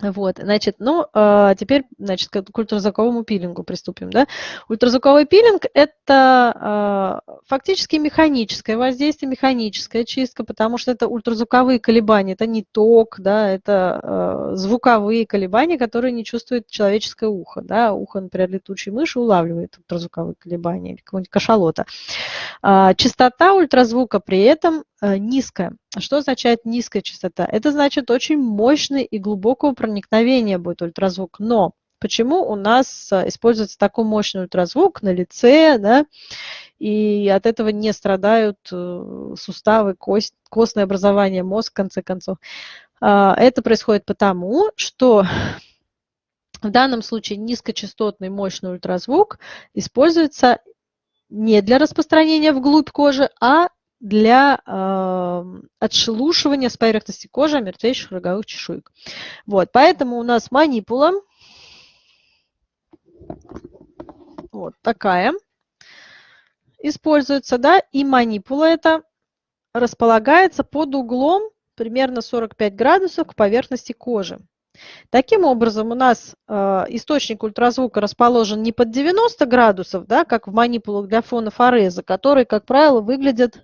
Вот, значит, ну, а теперь, значит, к ультразвуковому пилингу приступим, да. Ультразвуковой пилинг – это а, фактически механическое воздействие, механическая чистка, потому что это ультразвуковые колебания, это не ток, да, это а, звуковые колебания, которые не чувствует человеческое ухо, да. Ухо, например, летучей мыши улавливает ультразвуковые колебания или какого-нибудь кашалота. А, частота ультразвука при этом низкая. Что означает низкая частота? Это значит очень мощный и глубокого проникновения будет ультразвук. Но почему у нас а, используется такой мощный ультразвук на лице, да, и от этого не страдают э, суставы, кость, костное образование, мозг, в конце концов. А, это происходит потому, что в данном случае низкочастотный мощный ультразвук используется не для распространения вглубь кожи, а для э, отшелушивания с поверхности кожи мертвейших роговых чешуек. Вот, поэтому у нас манипула вот такая используется, да, и манипула это располагается под углом примерно 45 градусов к поверхности кожи. Таким образом, у нас э, источник ультразвука расположен не под 90 градусов, да, как в манипулах для фона фореза, которые, как правило, выглядят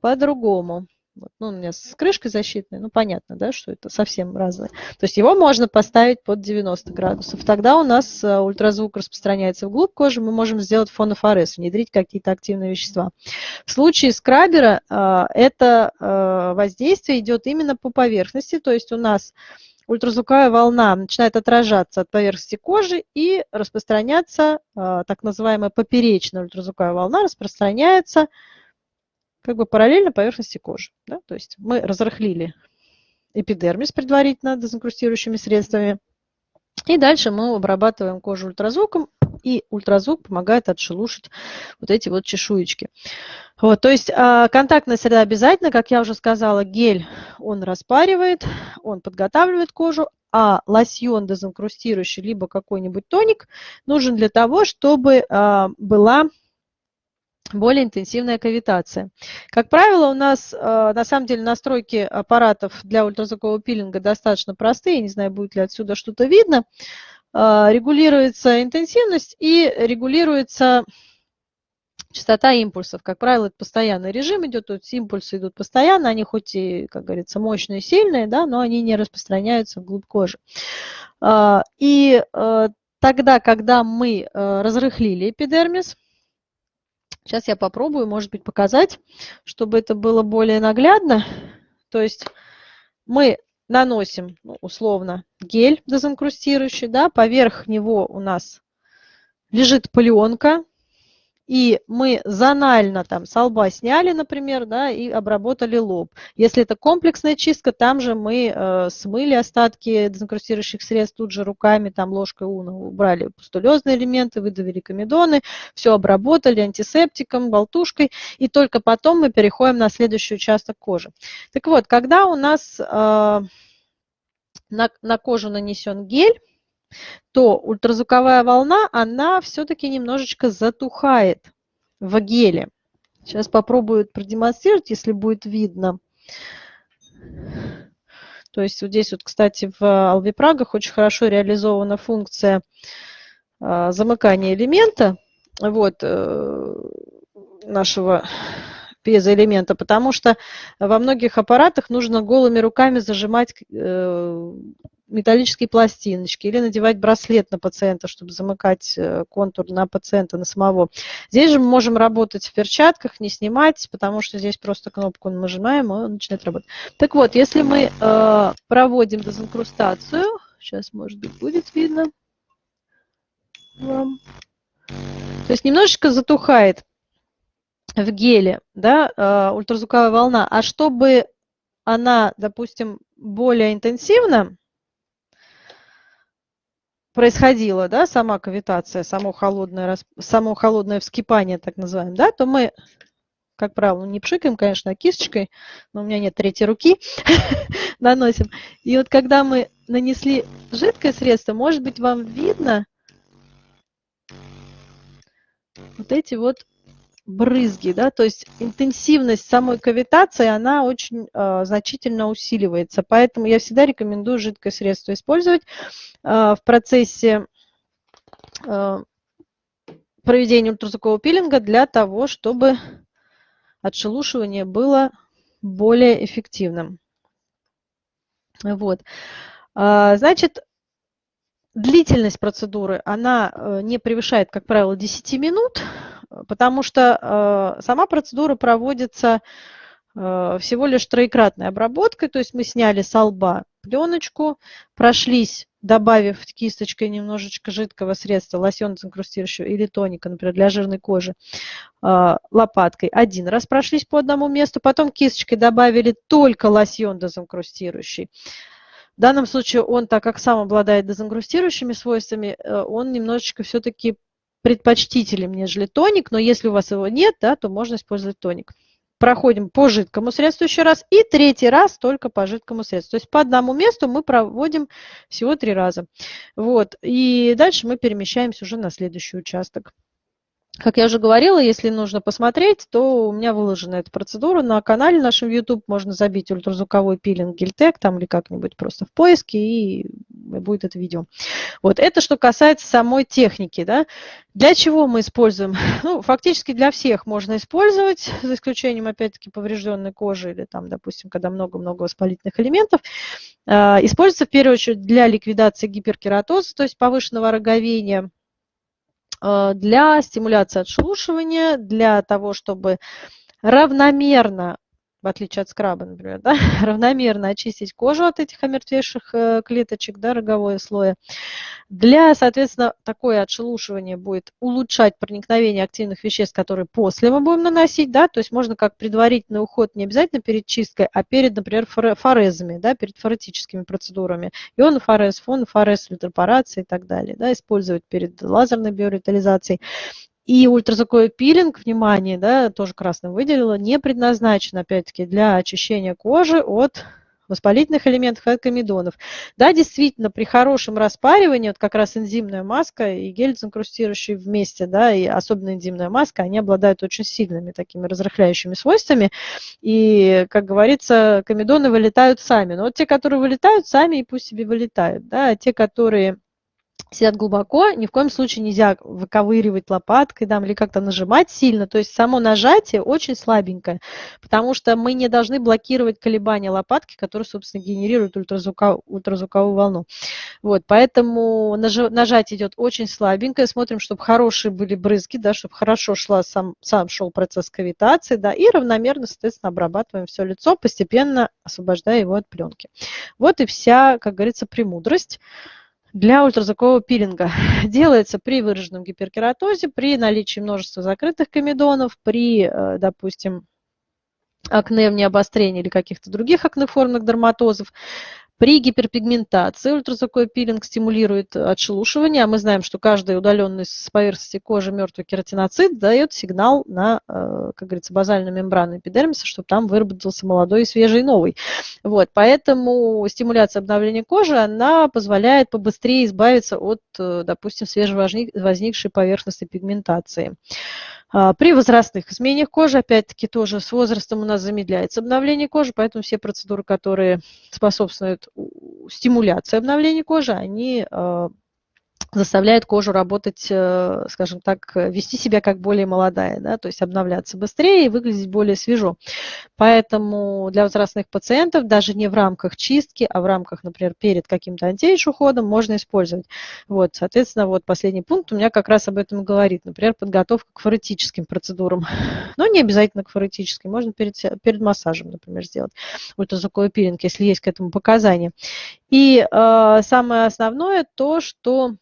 по-другому. Вот, ну, у меня с крышкой защитной, ну, понятно, да, что это совсем разное. То есть его можно поставить под 90 градусов. Тогда у нас э, ультразвук распространяется вглубь кожи, мы можем сделать фонофорез, внедрить какие-то активные вещества. В случае скрабера э, это э, воздействие идет именно по поверхности, то есть у нас ультразвуковая волна начинает отражаться от поверхности кожи и распространяться, так называемая поперечная ультразвуковая волна распространяется как бы параллельно поверхности кожи. Да? То есть мы разрыхлили эпидермис предварительно дезинкрустирующими средствами. И дальше мы обрабатываем кожу ультразвуком, и ультразвук помогает отшелушить вот эти вот чешуечки. Вот, то есть а, контактная среда обязательно, как я уже сказала, гель он распаривает, он подготавливает кожу, а лосьон дезинкрустирующий, либо какой-нибудь тоник нужен для того, чтобы а, была более интенсивная кавитация. Как правило, у нас э, на самом деле настройки аппаратов для ультразвукового пилинга достаточно простые, не знаю, будет ли отсюда что-то видно. Э, регулируется интенсивность и регулируется частота импульсов. Как правило, это постоянный режим идет, есть импульсы идут постоянно, они хоть и, как говорится, мощные, сильные, да, но они не распространяются вглубь кожи. Э, и тогда, когда мы разрыхлили эпидермис, Сейчас я попробую, может быть, показать, чтобы это было более наглядно. То есть мы наносим, ну, условно, гель дезинкрустирующий, да, поверх него у нас лежит пленка, и мы зонально там с лба сняли, например, да, и обработали лоб. Если это комплексная чистка, там же мы э, смыли остатки дезинкрустирующих средств тут же руками, там ложкой уна убрали пустулезные элементы, выдавили комедоны, все обработали антисептиком, болтушкой, и только потом мы переходим на следующий участок кожи. Так вот, когда у нас э, на, на кожу нанесен гель, то ультразвуковая волна, она все-таки немножечко затухает в геле. Сейчас попробую продемонстрировать, если будет видно. То есть вот здесь вот, кстати, в алвипрагах очень хорошо реализована функция а, замыкания элемента вот, э, нашего пьезоэлемента, потому что во многих аппаратах нужно голыми руками зажимать э, металлические пластиночки или надевать браслет на пациента, чтобы замыкать э, контур на пациента, на самого. Здесь же мы можем работать в перчатках, не снимать, потому что здесь просто кнопку нажимаем, и он начинает работать. Так вот, если мы э, проводим дезинкрустацию, сейчас, может быть, будет видно вам, То есть немножечко затухает в геле да, э, ультразвуковая волна, а чтобы она, допустим, более интенсивно происходила, да, сама кавитация, само холодное, само холодное вскипание, так называемое, да, то мы, как правило, не пшикаем, конечно, а кисточкой, но у меня нет третьей руки, *laughs* наносим. И вот когда мы нанесли жидкое средство, может быть, вам видно вот эти вот брызги, да, то есть интенсивность самой кавитации, она очень э, значительно усиливается. Поэтому я всегда рекомендую жидкое средство использовать э, в процессе э, проведения ультразвукового пилинга для того, чтобы отшелушивание было более эффективным. Вот. Значит, длительность процедуры, она не превышает, как правило, 10 минут потому что э, сама процедура проводится э, всего лишь троекратной обработкой, то есть мы сняли с лба пленочку, прошлись, добавив кисточкой немножечко жидкого средства, лосьон дезинкрустирующего или тоника, например, для жирной кожи, э, лопаткой. Один раз прошлись по одному месту, потом кисточкой добавили только лосьон дезинкрустирующий. В данном случае он, так как сам обладает дезинкрустирующими свойствами, он немножечко все-таки предпочтителен, нежели тоник, но если у вас его нет, да, то можно использовать тоник. Проходим по жидкому средству еще раз и третий раз только по жидкому средству. То есть по одному месту мы проводим всего три раза. Вот. И дальше мы перемещаемся уже на следующий участок. Как я уже говорила, если нужно посмотреть, то у меня выложена эта процедура на канале нашем YouTube. Можно забить ультразвуковой пилинг Гильтек там или как-нибудь просто в поиске, и будет это видео. Вот это что касается самой техники. Да? Для чего мы используем? *laughs* Ну, фактически для всех можно использовать, за исключением, опять-таки, поврежденной кожи или, там, допустим, когда много-много воспалительных элементов. А, используется в первую очередь для ликвидации гиперкератоза, то есть повышенного роговения, для стимуляции отшелушивания, для того, чтобы равномерно в отличие от скраба, например, да, *laughs* равномерно очистить кожу от этих омертвевших э, клеточек, да, роговое слоя. Для, соответственно, такое отшелушивание будет улучшать проникновение активных веществ, которые после мы будем наносить, да, то есть можно как предварительный уход не обязательно перед чисткой, а перед, например, форезами, да, перед форетическими процедурами, ионофорез, фонофорез, фильтропорация и так далее, да, использовать перед лазерной биоревитализацией. И ультразвуковой пилинг, внимание, да, тоже красным выделила, не предназначен, опять-таки, для очищения кожи от воспалительных элементов от комедонов. Да, действительно, при хорошем распаривании, вот как раз энзимная маска и гель инкрустирующий вместе, да, и особенно энзимная маска, они обладают очень сильными такими разрыхляющими свойствами. И, как говорится, комедоны вылетают сами. Но вот те, которые вылетают сами, и пусть себе вылетают. Да, а те, которые сидят глубоко, ни в коем случае нельзя выковыривать лопаткой там, или как-то нажимать сильно. То есть само нажатие очень слабенькое, потому что мы не должны блокировать колебания лопатки, которые, собственно, генерируют ультразвуковую, ультразвуковую волну. Вот, поэтому нажатие идет очень слабенькое. Смотрим, чтобы хорошие были брызги, да, чтобы хорошо шла сам, сам шел процесс кавитации, да, и равномерно, соответственно, обрабатываем все лицо, постепенно освобождая его от пленки. Вот и вся, как говорится, премудрость для ультразвукового пилинга. *laughs* Делается при выраженном гиперкератозе, при наличии множества закрытых комедонов, при, э, допустим, акне в необострении или каких-то других акнеформных дерматозов. При гиперпигментации ультразвуковой пилинг стимулирует отшелушивание, а мы знаем, что каждый удаленный с поверхности кожи мертвый кератиноцит дает сигнал на, э, как говорится, базальную мембрану эпидермиса, чтобы там выработался молодой, свежий, новый. Вот, поэтому стимуляция обновления кожи, она позволяет побыстрее избавиться от, э, допустим, свежевозникшей поверхностной пигментации. А, при возрастных изменениях кожи, опять-таки, тоже с возрастом у нас замедляется обновление кожи, поэтому все процедуры, которые способствуют стимуляции обновления кожи, они а, заставляет кожу работать, э, скажем так, вести себя как более молодая, да, то есть обновляться быстрее и выглядеть более свежо. Поэтому для возрастных пациентов даже не в рамках чистки, а в рамках, например, перед каким-то антиэйдж уходом можно использовать. Вот, соответственно, вот последний пункт у меня как раз об этом говорит. Например, подготовка к форетическим процедурам. *laughs* Но не обязательно к форетическим, можно перед, перед массажем, например, сделать ультразвуковой пилинг, если есть к этому показания. И э, самое основное то, что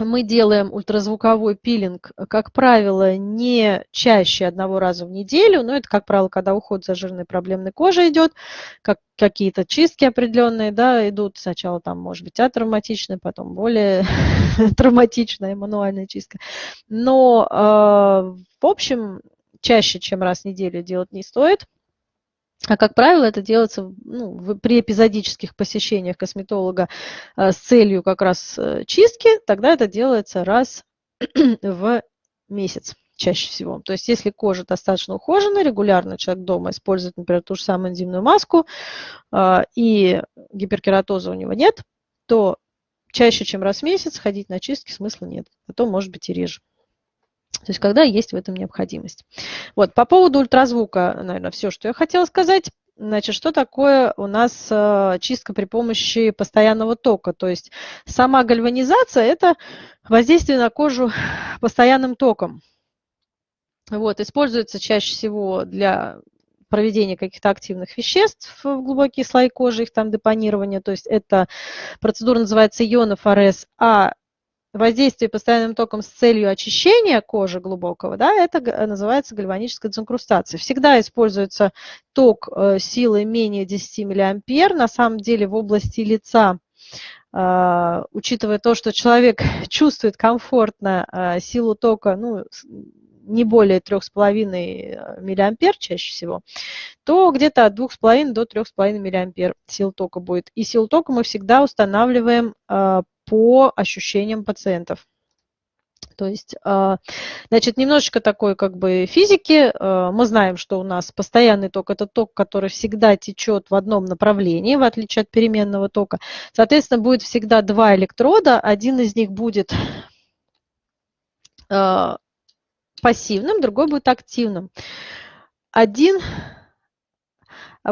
мы делаем ультразвуковой пилинг, как правило, не чаще одного раза в неделю, но это, как правило, когда уход за жирной проблемной кожей идет, как какие-то чистки определенные, да, идут. Сначала там, может быть, атравматичная, потом более *laughs* травматичная мануальная чистка. Но, э, в общем, чаще, чем раз в неделю делать не стоит. А как правило, это делается ну, при эпизодических посещениях косметолога э, с целью как раз э, чистки, тогда это делается раз *clears throat* в месяц чаще всего. То есть если кожа достаточно ухожена, регулярно человек дома использует, например, ту же самую энзимную маску, э, и гиперкератоза у него нет, то чаще, чем раз в месяц ходить на чистки смысла нет, а то может быть и реже. То есть когда есть в этом необходимость. Вот, по поводу ультразвука, наверное, все, что я хотела сказать. Значит, что такое у нас э, чистка при помощи постоянного тока? То есть сама гальванизация – это воздействие на кожу постоянным током. Вот, используется чаще всего для проведения каких-то активных веществ в глубокие слои кожи, их там депонирования. То есть эта процедура называется ионофорез, а воздействие постоянным током с целью очищения кожи глубокого, да, это называется гальваническая дезинкрустация. Всегда используется ток э, силы менее 10 миллиампер. На самом деле в области лица э, учитывая то, что человек *laughs* чувствует комфортно э, силу тока, ну, не более 3,5 миллиампер чаще всего, то где-то от 2,5 до 3,5 миллиампер сил тока будет. И силу тока мы всегда устанавливаем по ощущениям пациентов. То есть, а, значит, немножечко такой как бы физики. А, мы знаем, что у нас постоянный ток – это ток, который всегда течет в одном направлении, в отличие от переменного тока. Соответственно, будет всегда два электрода. Один из них будет а, пассивным, другой будет активным. Один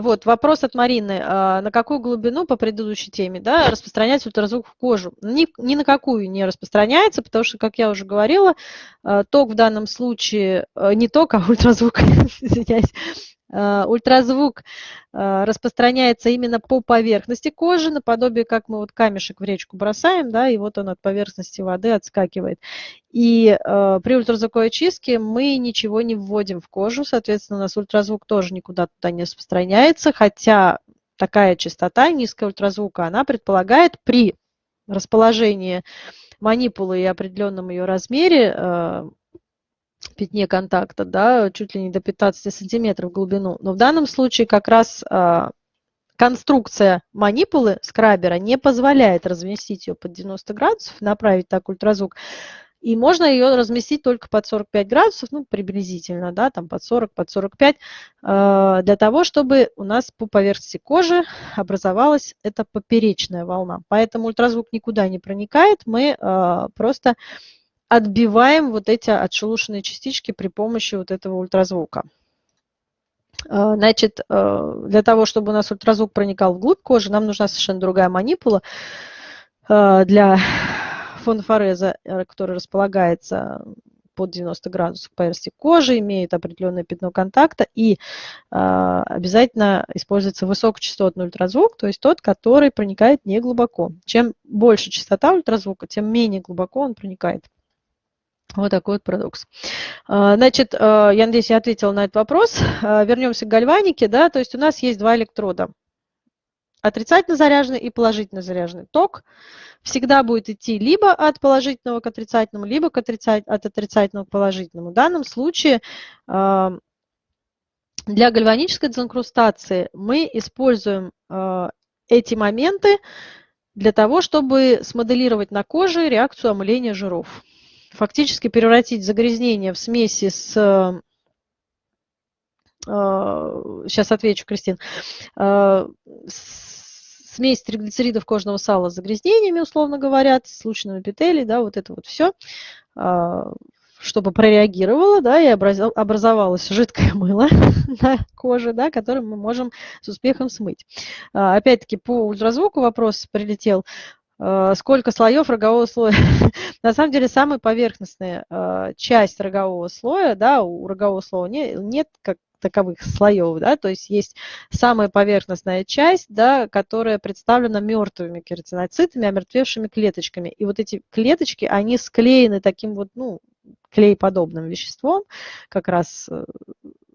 вот, вопрос от Марины. А, на какую глубину по предыдущей теме да, распространяется ультразвук в кожу? Ни, ни на какую не распространяется, потому что, как я уже говорила, а, ток в данном случае, а, не ток, а *laughs* ультразвук, извиняюсь, ультразвук э, распространяется именно по поверхности кожи, наподобие, как мы вот камешек в речку бросаем, да, и вот он от поверхности воды отскакивает. И э, при ультразвуковой чистке мы ничего не вводим в кожу, соответственно, у нас ультразвук тоже никуда туда не распространяется, хотя такая частота низкого ультразвука, она предполагает при расположении манипулы и определенном ее размере пятне контакта, да, чуть ли не до 15 сантиметров в глубину. Но в данном случае как раз а, конструкция манипулы скрабера не позволяет разместить ее под 90 градусов, направить так ультразвук. И можно ее разместить только под 45 градусов, ну, приблизительно, да, там под 40, под 45, а, для того, чтобы у нас по поверхности кожи образовалась эта поперечная волна. Поэтому ультразвук никуда не проникает, мы а, просто отбиваем вот эти отшелушенные частички при помощи вот этого ультразвука. А, значит, э, для того, чтобы у нас ультразвук проникал вглубь кожи, нам нужна совершенно другая манипула э, для фонофореза, э, который располагается под 90 градусов поверхности кожи, имеет определенное пятно контакта и обязательно используется высокочастотный ультразвук, то есть тот, который проникает не глубоко. Чем больше частота ультразвука, тем менее глубоко он проникает. Вот такой вот парадокс. А, значит, а, я надеюсь, я ответила на этот вопрос. А, вернемся к гальванике. Да, то есть у нас есть два электрода. Отрицательно заряженный и положительно заряженный ток всегда будет идти либо от положительного к отрицательному, либо к отрицать, от отрицательного к положительному. В данном случае для гальванической дезинкрустации мы используем эти моменты для того, чтобы смоделировать на коже реакцию омыления жиров фактически превратить загрязнение в смеси с сейчас э, отвечу, Кристин, э, смесь триглицеридов кожного сала с загрязнениями, условно говоря, с случайным эпителий, да, вот это вот все, э, чтобы прореагировало, да, и образовалось жидкое *laughs* мыло на коже, да, которое мы можем с успехом смыть. Опять-таки по ультразвуку вопрос прилетел. Э, сколько слоев рогового слоя. *laughs* На самом деле самая поверхностная э, часть рогового слоя, да, у рогового слоя нет, нет как таковых слоев, да, то есть есть самая поверхностная часть, да, которая представлена мертвыми кератиноцитами, омертвевшими клеточками. И вот эти клеточки, они склеены таким вот, ну, клей-подобным веществом, как раз э,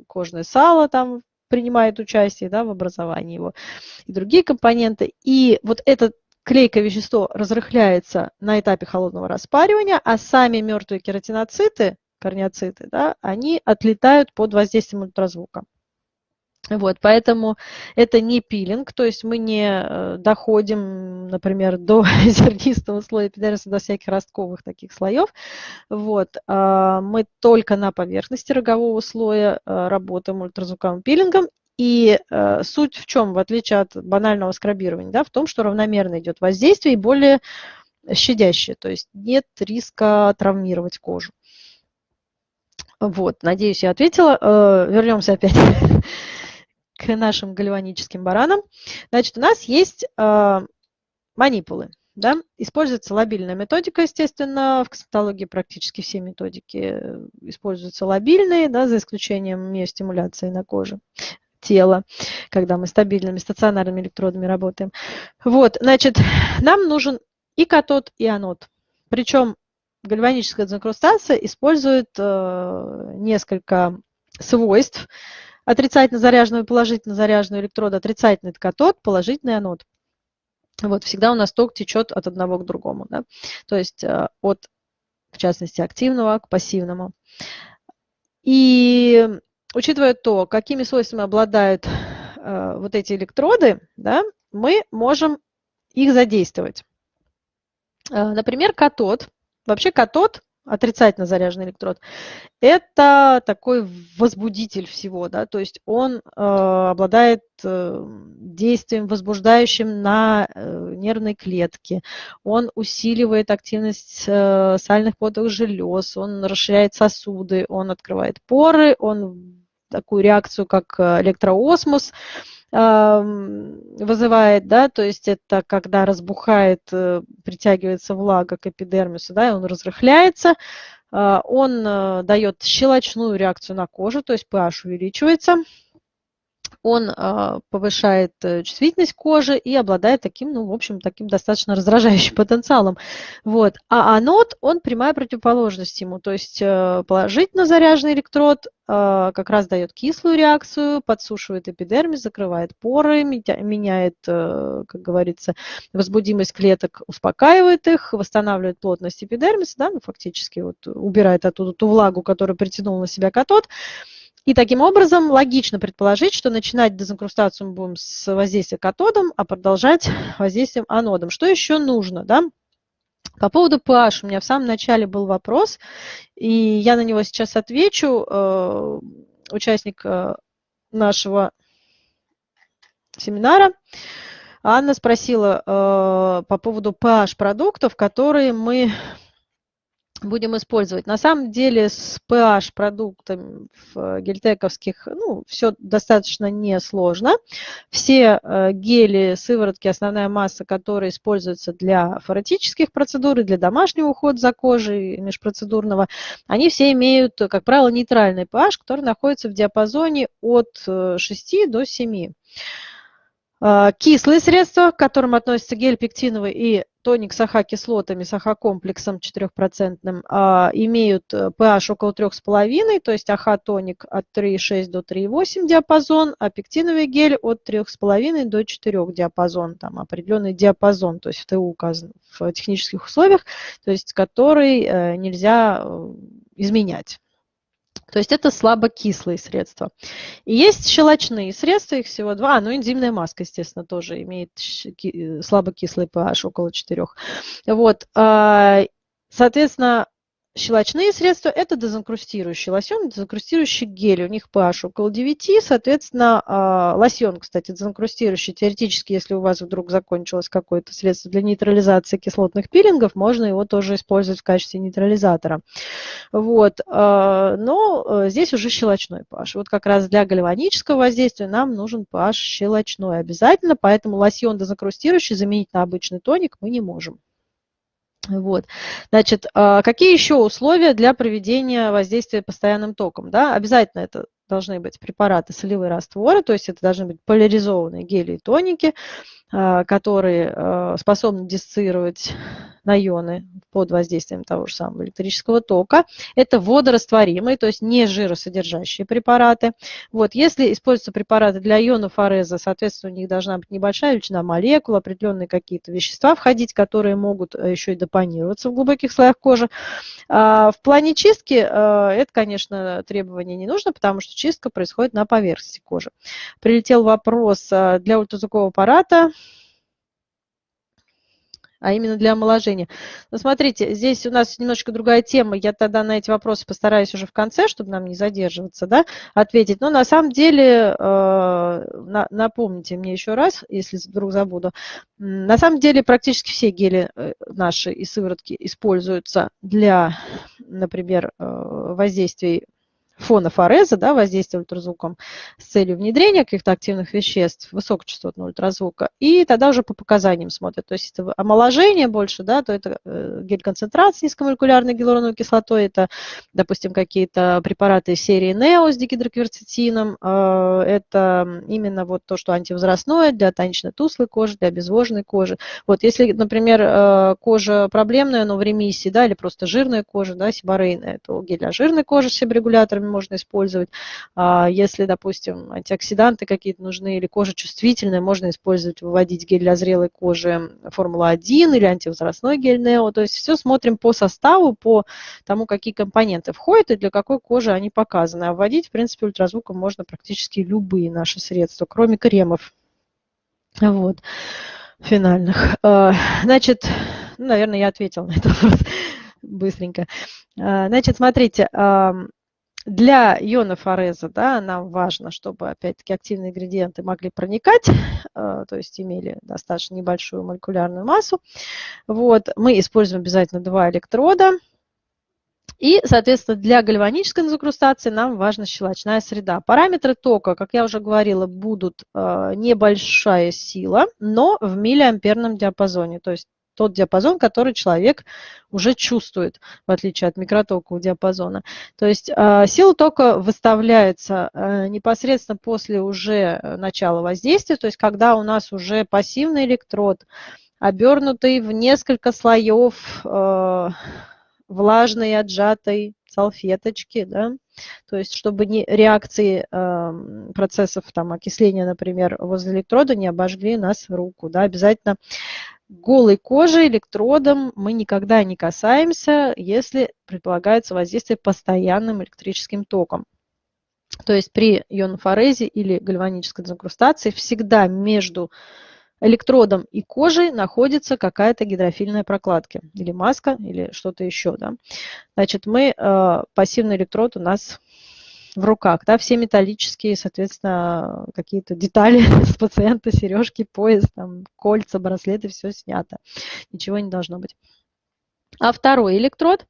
кожное сало там принимает участие да, в образовании его, и другие компоненты. И вот это клейкое вещество разрыхляется на этапе холодного распаривания, а сами мертвые кератиноциты, корнеоциты, да, они отлетают под воздействием ультразвука. Вот, поэтому это не пилинг, то есть мы не э, доходим, например, до *laughs* зернистого слоя эпидермиса, до всяких ростковых таких слоев. Вот, а мы только на поверхности рогового слоя э, работаем ультразвуковым пилингом. И э, суть в чем, в отличие от банального скрабирования, да, в том, что равномерно идет воздействие и более щадящее, то есть нет риска травмировать кожу. Вот, надеюсь, я ответила. Вернемся опять *laughs* к нашим гальваническим баранам. Значит, у нас есть э, манипулы. Да? Используется лобильная методика, естественно, в косметологии практически все методики используются лобильные, да, за исключением миостимуляции на коже тела, когда мы стабильными стационарными электродами работаем. Вот, значит, *sighs* нам нужен и катод, и анод. Причем гальваническая дезинкрустация использует э, несколько свойств, отрицательно заряженного и положительно заряженного электрода, отрицательный это катод, положительный анод. Вот, всегда у нас ток течет от одного к другому, да? то есть э, от, в частности, активного к пассивному. И учитывая то, какими свойствами обладают э, вот эти электроды, да, мы можем их задействовать. Э, например, катод. Вообще катод отрицательно заряженный электрод, это такой возбудитель всего, да, то есть он э, обладает э, действием возбуждающим на э, нервной клетке, он усиливает активность э, сальных подовых желез, он расширяет сосуды, он открывает поры, он такую реакцию, как э, электроосмос, вызывает, да, то есть это когда разбухает, э, притягивается влага к эпидермису, да, и он разрыхляется, а, он э, дает щелочную реакцию на кожу, то есть pH увеличивается, он а, повышает э, чувствительность кожи и обладает таким, ну, в общем, таким достаточно раздражающим *laughs* потенциалом. Вот. А анод, он прямая противоположность ему, то есть э, положительно заряженный электрод а, как раз дает кислую реакцию, подсушивает эпидермис, закрывает поры, меняет, э, как говорится, возбудимость клеток, успокаивает их, восстанавливает плотность эпидермиса, да, ну, фактически вот убирает оттуда ту влагу, которую притянул на себя катод. И таким образом логично предположить, что начинать дезинкрустацию мы будем с воздействия катодом, а продолжать *laughs* воздействием анодом. Что еще нужно? Да? По поводу pH у меня в самом начале был вопрос, и я на него сейчас отвечу. Э, участник э, нашего семинара Анна спросила э, по поводу pH продуктов, которые мы будем использовать. На самом деле с pH продуктами в гельтековских ну, все достаточно несложно. Все э, гели, сыворотки, основная масса, которые используются для фаратических процедур и для домашнего ухода за кожей межпроцедурного, они все имеют, как правило, нейтральный pH, который находится в диапазоне от 6 э, до 7. Э, кислые средства, к которым относятся гель пектиновый и тоник с АХ-кислотами, с АХ-комплексом 4%, а, имеют pH э, около 3,5, то есть АХ-тоник от 3,6 до 3,8 диапазон, а пектиновый гель от 3,5 до 4 диапазон, там определенный диапазон, то есть в ТУ указан в технических условиях, то есть который э, нельзя э, изменять. То есть это слабокислые средства. И есть щелочные средства, их всего два. А, ну энзимная маска, естественно, тоже имеет э, слабокислый pH около 4. Вот. А, соответственно, Щелочные средства – это дезинкрустирующий лосьон, дезинкрустирующий гель. У них pH около 9, соответственно, а, лосьон, кстати, дезинкрустирующий. Теоретически, если у вас вдруг закончилось какое-то средство для нейтрализации кислотных пилингов, можно его тоже использовать в качестве нейтрализатора. Вот. А, но э, здесь уже щелочной pH. Вот как раз для гальванического воздействия нам нужен pH щелочной обязательно, поэтому лосьон дезинкрустирующий заменить на обычный тоник мы не можем. Вот. Значит, а, какие еще условия для проведения воздействия постоянным током? Да? Обязательно это должны быть препараты солевые растворы, то есть это должны быть поляризованные гели и тоники, а, которые а, способны диссоциировать на ионы под воздействием того же самого электрического тока. Это водорастворимые, то есть не жиросодержащие препараты. Вот, если используются препараты для ионов ареза, соответственно, у них должна быть небольшая величина молекул, определенные какие-то вещества входить, которые могут э, еще и депонироваться в глубоких слоях кожи. А в плане чистки э, это, конечно, требование не нужно, потому что чистка происходит на поверхности кожи. Прилетел вопрос э, для ультразвукового аппарата а именно для омоложения. Но смотрите, здесь у нас немножечко другая тема. Я тогда на эти вопросы постараюсь уже в конце, чтобы нам не задерживаться, да, ответить. Но на самом деле, э, напомните мне еще раз, если вдруг забуду, на самом деле практически все гели э, наши и сыворотки используются для, например, э, воздействий фона фореза, да, воздействия ультразвуком с целью внедрения каких-то активных веществ высокочастотного ультразвука, и тогда уже по показаниям смотрят. То есть это омоложение больше, да, то это э, гель-концентрат с низкомолекулярной гиалуроновой кислотой, это, допустим, какие-то препараты серии NEO с дигидрокверцетином, э, это именно вот то, что антивозрастное для тонично-туслой кожи, для обезвоженной кожи. Вот если, например, э, кожа проблемная, но в ремиссии, да, или просто жирная кожа, да, сибарейная, то гель для жирной кожи с себорегуляторами можно использовать. А если, допустим, антиоксиданты какие-то нужны или кожа чувствительная, можно использовать, выводить гель для зрелой кожи Формула-1 или антивозрастной гель Нео. То есть все смотрим по составу, по тому, какие компоненты входят и для какой кожи они показаны. А вводить, в принципе, ультразвуком можно практически любые наши средства, кроме кремов. Вот финальных. А, значит, ну, наверное, я ответила на этот вопрос *laughs* быстренько. А, значит, смотрите, для ионов ареза да, нам важно, чтобы, опять-таки, активные ингредиенты могли проникать, э, то есть имели достаточно небольшую молекулярную массу. Вот. Мы используем обязательно два электрода. И, соответственно, для гальванической инкрустации нам важна щелочная среда. Параметры тока, как я уже говорила, будут э, небольшая сила, но в миллиамперном диапазоне. То есть тот диапазон, который человек уже чувствует, в отличие от микротокового диапазона. То есть а, сила тока выставляется э, непосредственно после уже э, начала воздействия, то есть когда у нас уже пассивный электрод, обернутый в несколько слоев э, влажной отжатой салфеточки, да, то есть чтобы не, реакции э, процессов там, окисления, например, возле электрода не обожгли нас руку. Да, обязательно голой кожи электродом мы никогда не касаемся, если предполагается воздействие постоянным электрическим током. То есть при ионофорезе или гальванической дезинкрустации всегда между электродом и кожей находится какая-то гидрофильная прокладка, или маска, или что-то еще. Да? Значит, мы, э, пассивный электрод у нас в руках, да, все металлические, соответственно, какие-то детали *laughs* с пациента, сережки, пояс, там, кольца, браслеты, все снято. Ничего не должно быть. А второй электрод,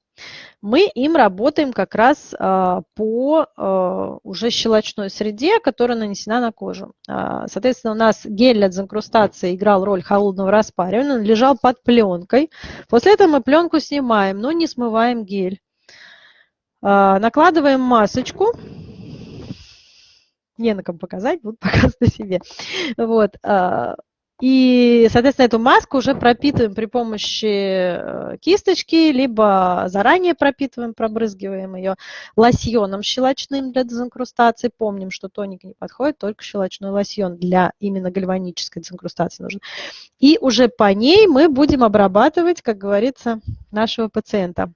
мы им работаем как раз а, по а, уже щелочной среде, которая нанесена на кожу. А, соответственно, у нас гель для дезинкрустации играл роль холодного распаривания, он лежал под пленкой. После этого мы пленку снимаем, но не смываем гель. А, накладываем масочку. Не на ком показать, буду *laughs* показывать на себе. Вот. А, и, соответственно, эту маску уже пропитываем при помощи э, кисточки, либо заранее пропитываем, пробрызгиваем ее лосьоном щелочным для дезинкрустации. Помним, что тоник не подходит, только щелочной лосьон для именно гальванической дезинкрустации нужен. И уже по ней мы будем обрабатывать, как говорится, нашего пациента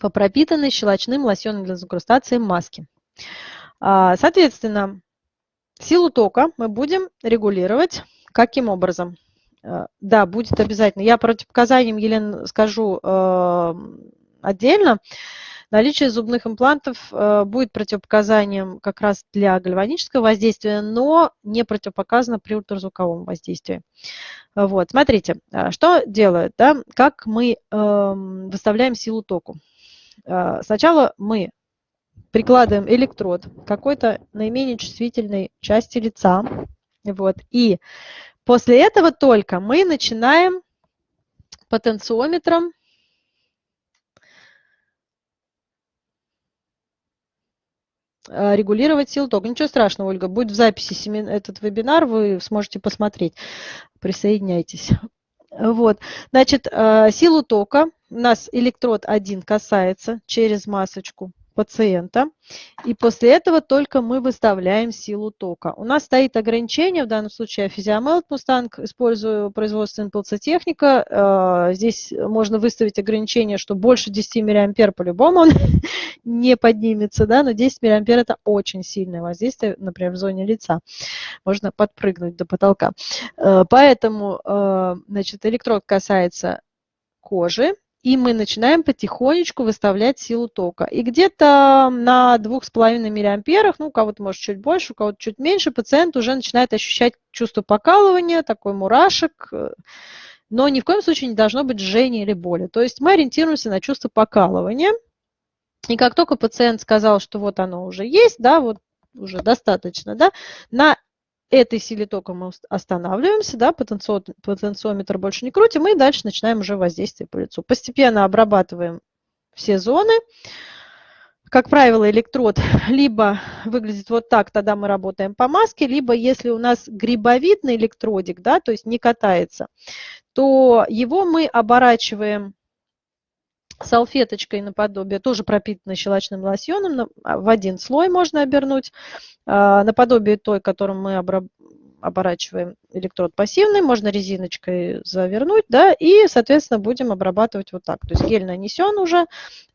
по пропитанной щелочным лосьоном для загрустации маски. А, соответственно, силу тока мы будем регулировать каким образом? А, да, будет обязательно. Я противопоказаниям, Елена, скажу э, отдельно. Наличие зубных имплантов э, будет противопоказанием как раз для гальванического воздействия, но не противопоказано при ультразвуковом воздействии. Вот, смотрите, что делают, да, как мы э, выставляем силу току. А, сначала мы прикладываем электрод какой-то наименее чувствительной части лица. Вот, и после этого только мы начинаем потенциометром э, регулировать силу тока. Ничего страшного, Ольга, будет в записи этот вебинар, вы сможете посмотреть. Присоединяйтесь. Вот, значит, э, силу тока у нас электрод один касается через масочку пациента. И после этого только мы выставляем силу тока. У нас стоит ограничение, в данном случае Physiomelt Mustang, использую производственную пылцетехника. Э, здесь можно выставить ограничение, что больше 10 мА по-любому он *laughs* не поднимется, да, но 10 мА это очень сильное воздействие, например, в зоне лица. Можно подпрыгнуть до потолка. Э, поэтому, э, значит, электрод касается кожи, и мы начинаем потихонечку выставлять силу тока. И где-то на 2,5 миллиамперах, ну, у кого-то может чуть больше, у кого-то чуть меньше, пациент уже начинает ощущать чувство покалывания, такой мурашек, но ни в коем случае не должно быть жжения или боли. То есть мы ориентируемся на чувство покалывания. И как только пациент сказал, что вот оно уже есть, да, вот уже достаточно, да, на этой силе тока мы останавливаемся, да, потенциометр больше не крутим, и дальше начинаем уже воздействие по лицу. Постепенно обрабатываем все зоны. Как правило, электрод *laughs* либо выглядит вот так, тогда мы работаем по маске, либо если у нас грибовидный электродик, да, то есть не катается, то его мы оборачиваем салфеточкой наподобие, тоже пропитанной щелочным лосьоном, а, в один слой можно обернуть, а, наподобие той, которым мы оборачиваем электрод пассивный, можно резиночкой завернуть, да, и, соответственно, будем обрабатывать вот так. То есть гель нанесен уже,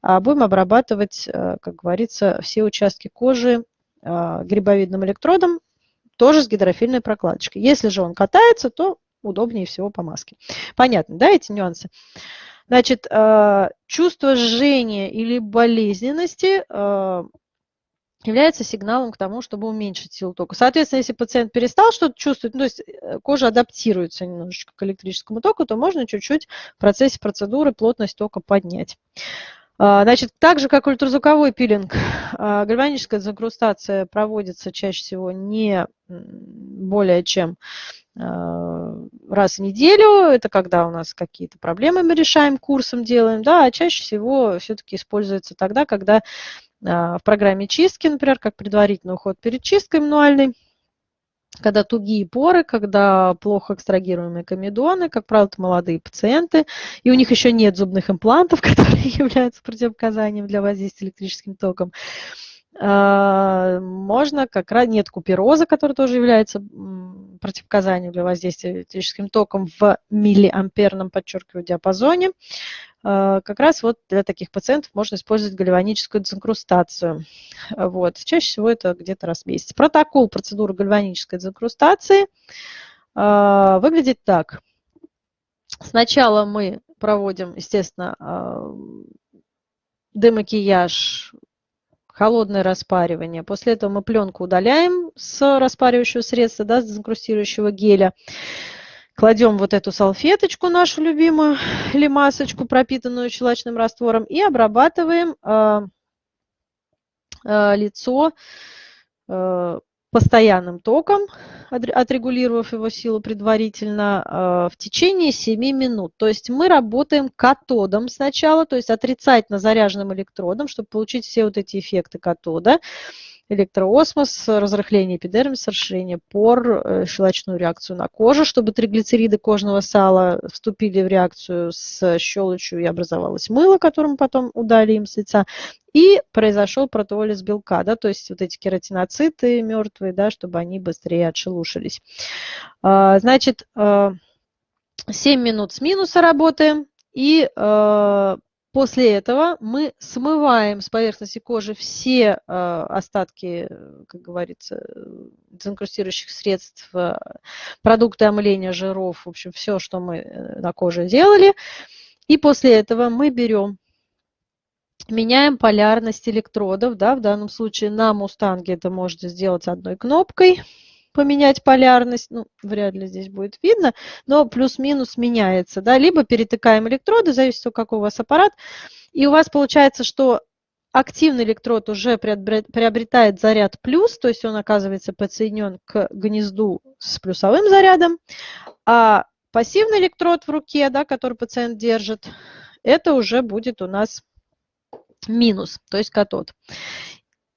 а будем обрабатывать, э, как говорится, все участки кожи грибовидным электродом, тоже с гидрофильной прокладочкой. Если же он катается, то удобнее всего по маске. Понятно, да, эти нюансы? Значит, э, чувство жжения или болезненности э, является сигналом к тому, чтобы уменьшить силу тока. Соответственно, если пациент перестал что-то чувствовать, ну, то есть э, кожа адаптируется немножечко к электрическому току, то можно чуть-чуть в процессе процедуры плотность тока поднять. Значит, так же, как ультразвуковой пилинг, *laughs* гальваническая загрустация проводится чаще всего не более чем раз в неделю, это когда у нас какие-то проблемы мы решаем, курсом делаем, да, а чаще всего все-таки используется тогда, когда а, в программе чистки, например, как предварительный уход перед чисткой мануальной, когда тугие поры, когда плохо экстрагируемые комедоны, как правило, это молодые пациенты, и у них еще нет зубных имплантов, *laughs* которые *laughs* являются противопоказанием для воздействия электрическим током. А, можно как раз, нет купероза, который тоже является противопоказанием для воздействия электрическим током в миллиамперном, подчеркиваю, диапазоне. А, как раз вот для таких пациентов можно использовать гальваническую дезинкрустацию. Вот. Чаще всего это где-то раз в месяц. Протокол процедуры гальванической дезинкрустации а, выглядит так. Сначала мы проводим, естественно, демакияж холодное распаривание. После этого мы пленку удаляем с распаривающего средства, да, с дезинкрустирующего геля. Кладем вот эту салфеточку нашу любимую или масочку, пропитанную щелочным раствором, и обрабатываем э, э, лицо э, постоянным током, отрегулировав его силу предварительно, э, в течение 7 минут. То есть мы работаем катодом сначала, то есть отрицательно заряженным электродом, чтобы получить все вот эти эффекты катода электроосмос, разрыхление эпидермиса, расширение пор, э, щелочную реакцию на кожу, чтобы триглицериды кожного сала вступили в реакцию с щелочью и образовалось мыло, которым потом удалим с лица. И произошел протеолиз белка, да, то есть вот эти кератиноциты мертвые, да, чтобы они быстрее отшелушились. А, значит, 7 а, минут с минуса работаем и а, После этого мы смываем с поверхности кожи все э, остатки, как говорится, дезинкрустирующих средств, э, продукты омыления жиров, в общем, все, что мы э, на коже делали. И после этого мы берем, меняем полярность электродов. Да, в данном случае на мустанге это можете сделать одной кнопкой поменять полярность, ну, вряд ли здесь будет видно, но плюс-минус меняется, да, либо перетыкаем электроды, зависит от какой у вас аппарат, и у вас получается, что активный электрод уже приобретает заряд плюс, то есть он оказывается подсоединен к гнезду с плюсовым зарядом, а пассивный электрод в руке, да, который пациент держит, это уже будет у нас минус, то есть катод.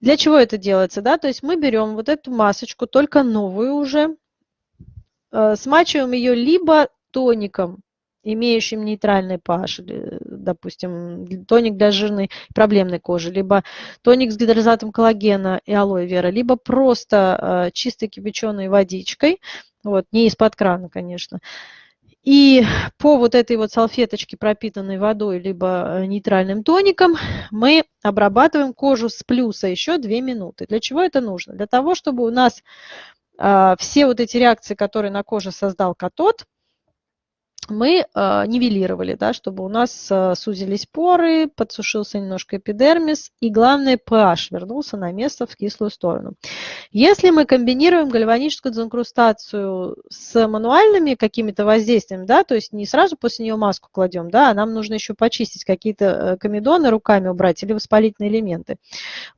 Для чего это делается? Да? То есть мы берем вот эту масочку, только новую уже, э, смачиваем ее либо тоником, имеющим нейтральный pH, допустим, тоник для жирной проблемной кожи, либо тоник с гидролизатом коллагена и алоэ вера, либо просто э, чистой кипяченой водичкой, вот, не из-под крана, конечно, и по вот этой вот салфеточке, пропитанной водой, либо э, нейтральным тоником, мы обрабатываем кожу с плюса еще 2 минуты. Для чего это нужно? Для того, чтобы у нас э, все вот эти реакции, которые на коже создал катод, мы э, нивелировали, да, чтобы у нас э, сузились поры, подсушился немножко эпидермис, и главное, pH вернулся на место в кислую сторону. Если мы комбинируем гальваническую дезинкрустацию с мануальными какими-то воздействиями, да, то есть не сразу после нее маску кладем, да, а нам нужно еще почистить какие-то э, комедоны руками убрать или воспалительные элементы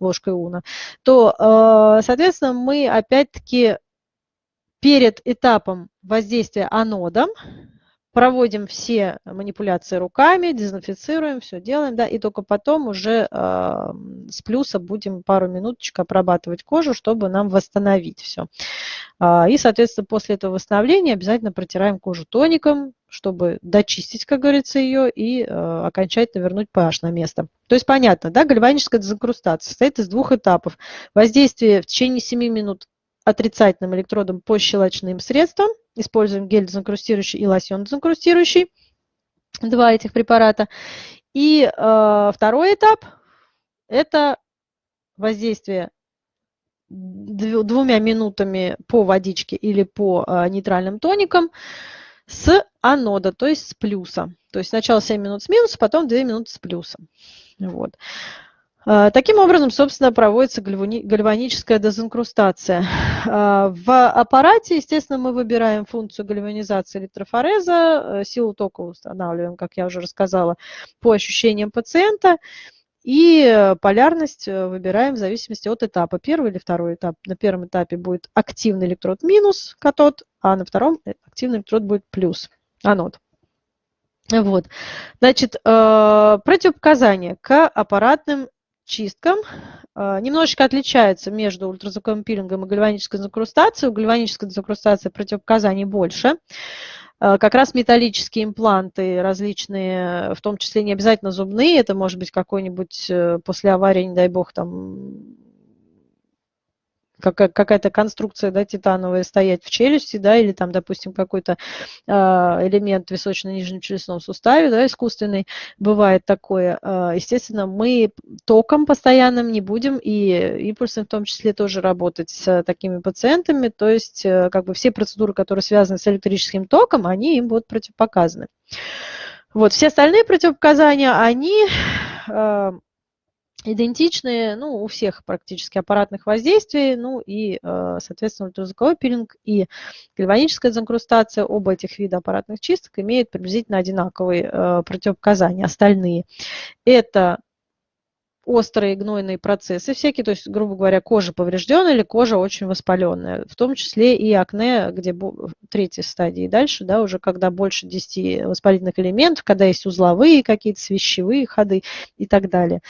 ложкой уна, то, э, соответственно, мы опять-таки перед этапом воздействия анодом проводим все манипуляции руками, дезинфицируем, все делаем, да, и только потом уже э, с плюса будем пару минуточек обрабатывать кожу, чтобы нам восстановить все. Э, а, и, соответственно, после этого восстановления обязательно протираем кожу тоником, чтобы дочистить, как говорится, ее и э, окончательно вернуть pH на место. То есть понятно, да, гальваническая дезинкрустация состоит из двух этапов. Воздействие в течение 7 минут отрицательным электродом по щелочным средствам. Используем гель дезинкрустирующий и лосьон дезинкрустирующий. Два этих препарата. И э, второй этап – это воздействие двумя минутами по водичке или по э, нейтральным тоникам с анода, то есть с плюса. То есть сначала 7 минут с минуса, потом 2 минуты с плюсом. Вот. А, таким образом, собственно, проводится гальваническая дезинкрустация. А, в аппарате, естественно, мы выбираем функцию гальванизации электрофореза, э, силу тока устанавливаем, как я уже рассказала, по ощущениям пациента, и полярность э, выбираем в зависимости от этапа. Первый или второй этап. На первом этапе будет активный электрод минус катод, а на втором э, активный электрод будет плюс анод. Вот. Значит, противопоказания к аппаратным чисткам а, немножечко отличается между ультразвуковым пилингом и гальванической дезинкрустацией. У гальванической дезинкрустации противопоказаний больше. А, как раз металлические импланты различные, в том числе не обязательно зубные, это может быть какой-нибудь э, после аварии, не дай бог, там какая-то конструкция да, титановая стоять в челюсти, да, или там, допустим, какой-то э, элемент височно-нижнем челюстном суставе, да, искусственный, бывает такое. Э, естественно, мы током постоянным не будем, и импульсом в том числе тоже работать с такими пациентами, то есть э, как бы все процедуры, которые связаны с электрическим током, они им будут противопоказаны. Вот, все остальные противопоказания, они э, идентичные ну, у всех практически аппаратных воздействий, ну и, э, соответственно, ультразвуковой пилинг и гальваническая дезинкрустация, оба этих вида аппаратных чисток имеют приблизительно одинаковые э, противопоказания. Остальные – это острые гнойные процессы всякие, то есть, грубо говоря, кожа поврежденная или кожа очень воспаленная, в том числе и акне, где третьей стадии дальше, да, уже когда больше 10 воспалительных элементов, когда есть узловые какие-то свищевые ходы и так далее.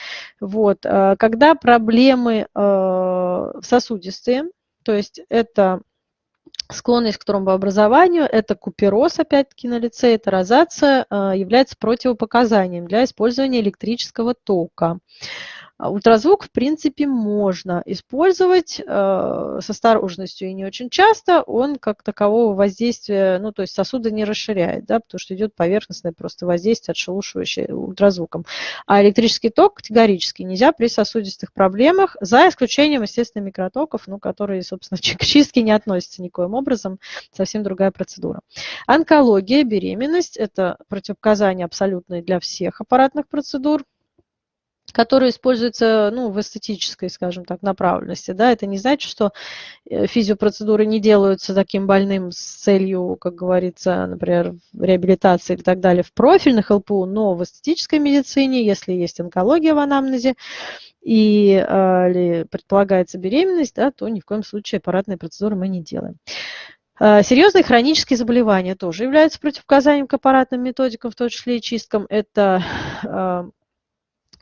Вот. А когда проблемы э, сосудистые, то есть это склонность к тромбообразованию, это купероз, опять-таки, на лице, это розация, э, является противопоказанием для использования электрического тока. А ультразвук, в принципе, можно использовать э, с осторожностью и не очень часто. Он как такового воздействия, ну, то есть сосуды не расширяет, да, потому что идет поверхностное просто воздействие, отшелушивающее ультразвуком. А электрический ток категорически нельзя при сосудистых проблемах, за исключением, естественно, микротоков, ну, которые, собственно, *laughs* к чистке не относятся никоим образом, совсем другая процедура. Онкология, беременность – это противопоказания абсолютные для всех аппаратных процедур которые используются ну, в эстетической, скажем так, направленности. Да? Это не значит, что э, физиопроцедуры не делаются таким больным с целью, как говорится, например, реабилитации и так далее в профильных ЛПУ, но в эстетической медицине, если есть онкология в анамнезе, и э, предполагается беременность, да, то ни в коем случае аппаратные процедуры мы не делаем. Э, серьезные хронические заболевания тоже являются противопоказанием к аппаратным методикам, в том числе и чисткам. Это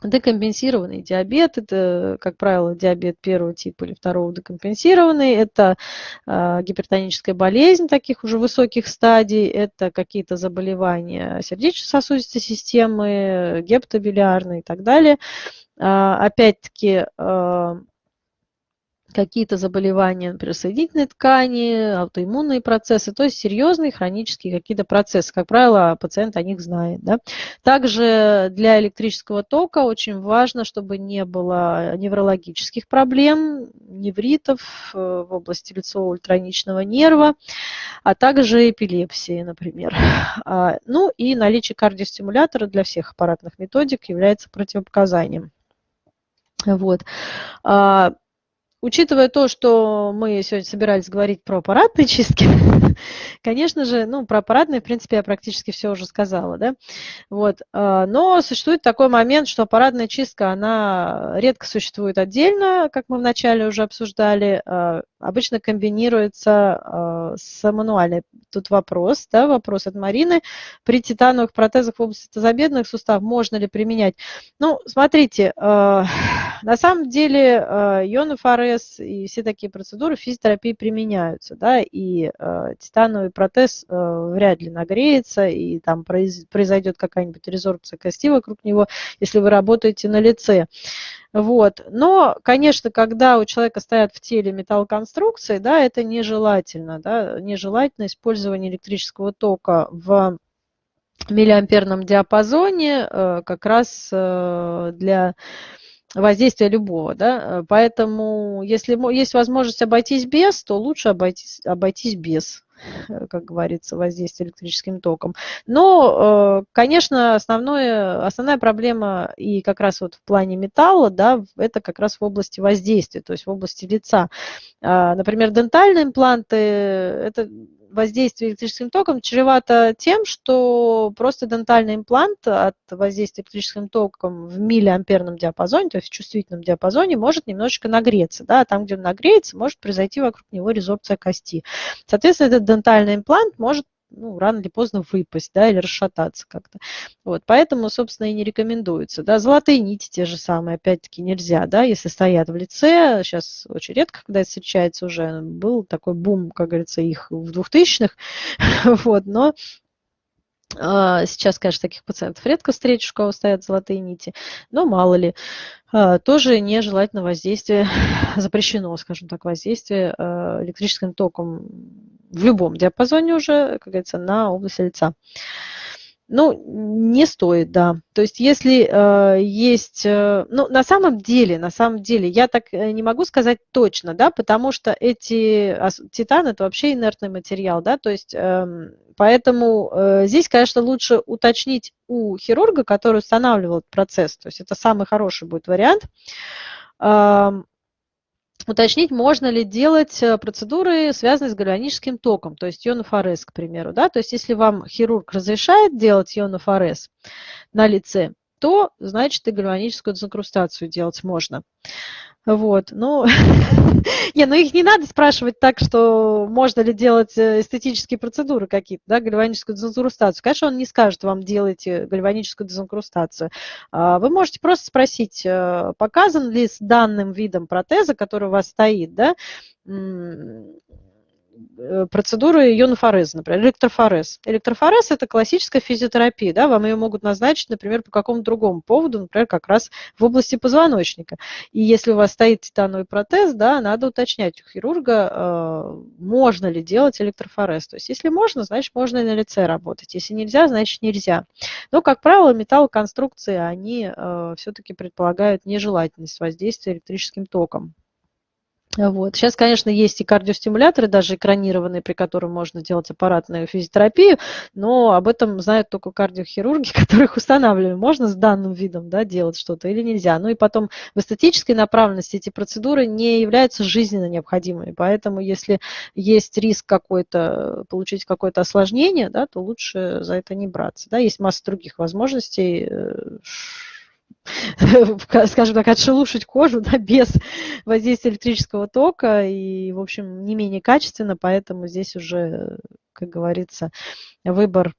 Декомпенсированный диабет – это, как правило, диабет первого типа или второго декомпенсированный. Это э, гипертоническая болезнь таких уже высоких стадий. Это какие-то заболевания сердечно-сосудистой системы, гепатобилиарные и так далее. Э, опять-таки, э, какие-то заболевания, например, соединительной ткани, аутоиммунные процессы, то есть серьезные хронические какие-то процессы. Как правило, пациент о них знает. Да? Также для электрического тока очень важно, чтобы не было неврологических проблем, невритов э, в области лицевого ультраничного нерва, а также эпилепсии, например. А, ну и наличие кардиостимулятора для всех аппаратных методик является противопоказанием. Вот. Учитывая то, что мы сегодня собирались говорить про аппаратные чистки, *laughs* конечно же, ну, про аппаратные, в принципе, я практически все уже сказала, да, вот, а, но существует такой момент, что аппаратная чистка, она редко существует отдельно, как мы вначале уже обсуждали, а, обычно комбинируется а, с мануальной. Тут вопрос, да, вопрос от Марины. При титановых протезах в области тазобедренных суставов можно ли применять? Ну, смотрите, *sighs* на самом деле ионы ФРС и все такие процедуры физиотерапии применяются, да, и титановый протез вряд ли нагреется, и там произ, произойдет какая-нибудь резорбция кости вокруг него, если вы работаете на лице. Вот. Но, конечно, когда у человека стоят в теле металлоконструкции, да, это нежелательно, да, нежелательно использование электрического тока в миллиамперном диапазоне э, как раз э, для воздействия любого, да, э, поэтому если есть возможность обойтись без, то лучше обойтись, обойтись без как говорится, воздействия электрическим током. Но, э, конечно, основное, основная проблема и как раз вот в плане металла, да, это как раз в области воздействия, то есть в области лица. А, например, дентальные импланты, это воздействие электрическим током чревато тем, что просто дентальный имплант от воздействия электрическим током в миллиамперном диапазоне, то есть в чувствительном диапазоне, может немножечко нагреться. Да? Там, где он нагреется, может произойти вокруг него резорбция кости. Соответственно, этот дентальный имплант может ну, рано или поздно выпасть, да, или расшататься как-то. Вот, поэтому, собственно, и не рекомендуется. Да, золотые нити те же самые, опять-таки, нельзя, да, если стоят в лице, сейчас очень редко, когда это встречается уже, был такой бум, как говорится, их в 2000-х, *laughs* вот, но Сейчас, конечно, таких пациентов редко встретишь, у кого стоят золотые нити, но мало ли. А, тоже нежелательно воздействие, *laughs* запрещено, скажем так, воздействие а, электрическим током в любом диапазоне уже, как говорится, на область лица. Ну, не стоит, да. То есть, если э, есть, э, ну, на самом деле, на самом деле, я так э, не могу сказать точно, да, потому что эти титан это вообще инертный материал, да, то есть, э, поэтому э, здесь, конечно, лучше уточнить у хирурга, который устанавливал этот процесс, то есть, это самый хороший будет вариант. Э, уточнить, можно ли делать э, процедуры, связанные с гальваническим током, то есть ионофорез, к примеру. Да? То есть если вам хирург разрешает делать ионофорез на лице, то, значит, и гальваническую дезинкрустацию делать можно. Вот, ну, *laughs* не, ну их не надо спрашивать так, что можно ли делать э, эстетические процедуры какие-то, да, гальваническую дезинкрустацию. Конечно, он не скажет вам, делайте гальваническую дезинкрустацию. А, вы можете просто спросить, э, показан ли с данным видом протеза, который у вас стоит, да, процедуры ионофореза, например, электрофорез. Электрофорез – это классическая физиотерапия, да, вам ее могут назначить, например, по какому-то другому поводу, например, как раз в области позвоночника. И если у вас стоит титановый протез, да, надо уточнять у хирурга, э, можно ли делать электрофорез. То есть, если можно, значит, можно и на лице работать. Если нельзя, значит, нельзя. Но, как правило, металлоконструкции, они э, все-таки предполагают нежелательность воздействия электрическим током. Вот. Сейчас, конечно, есть и кардиостимуляторы, даже экранированные, при которых можно делать аппаратную физиотерапию, но об этом знают только кардиохирурги, *laughs* которых устанавливаем. Можно с данным видом да, делать что-то или нельзя. Ну и потом в эстетической направленности эти процедуры не являются жизненно необходимыми, поэтому если есть риск какой-то, получить какое-то осложнение, да, то лучше за это не браться. Да. Есть масса других возможностей э, *laughs* скажем так, отшелушить кожу да, без воздействия электрического тока и, в общем, не менее качественно, поэтому здесь уже, как говорится, выбор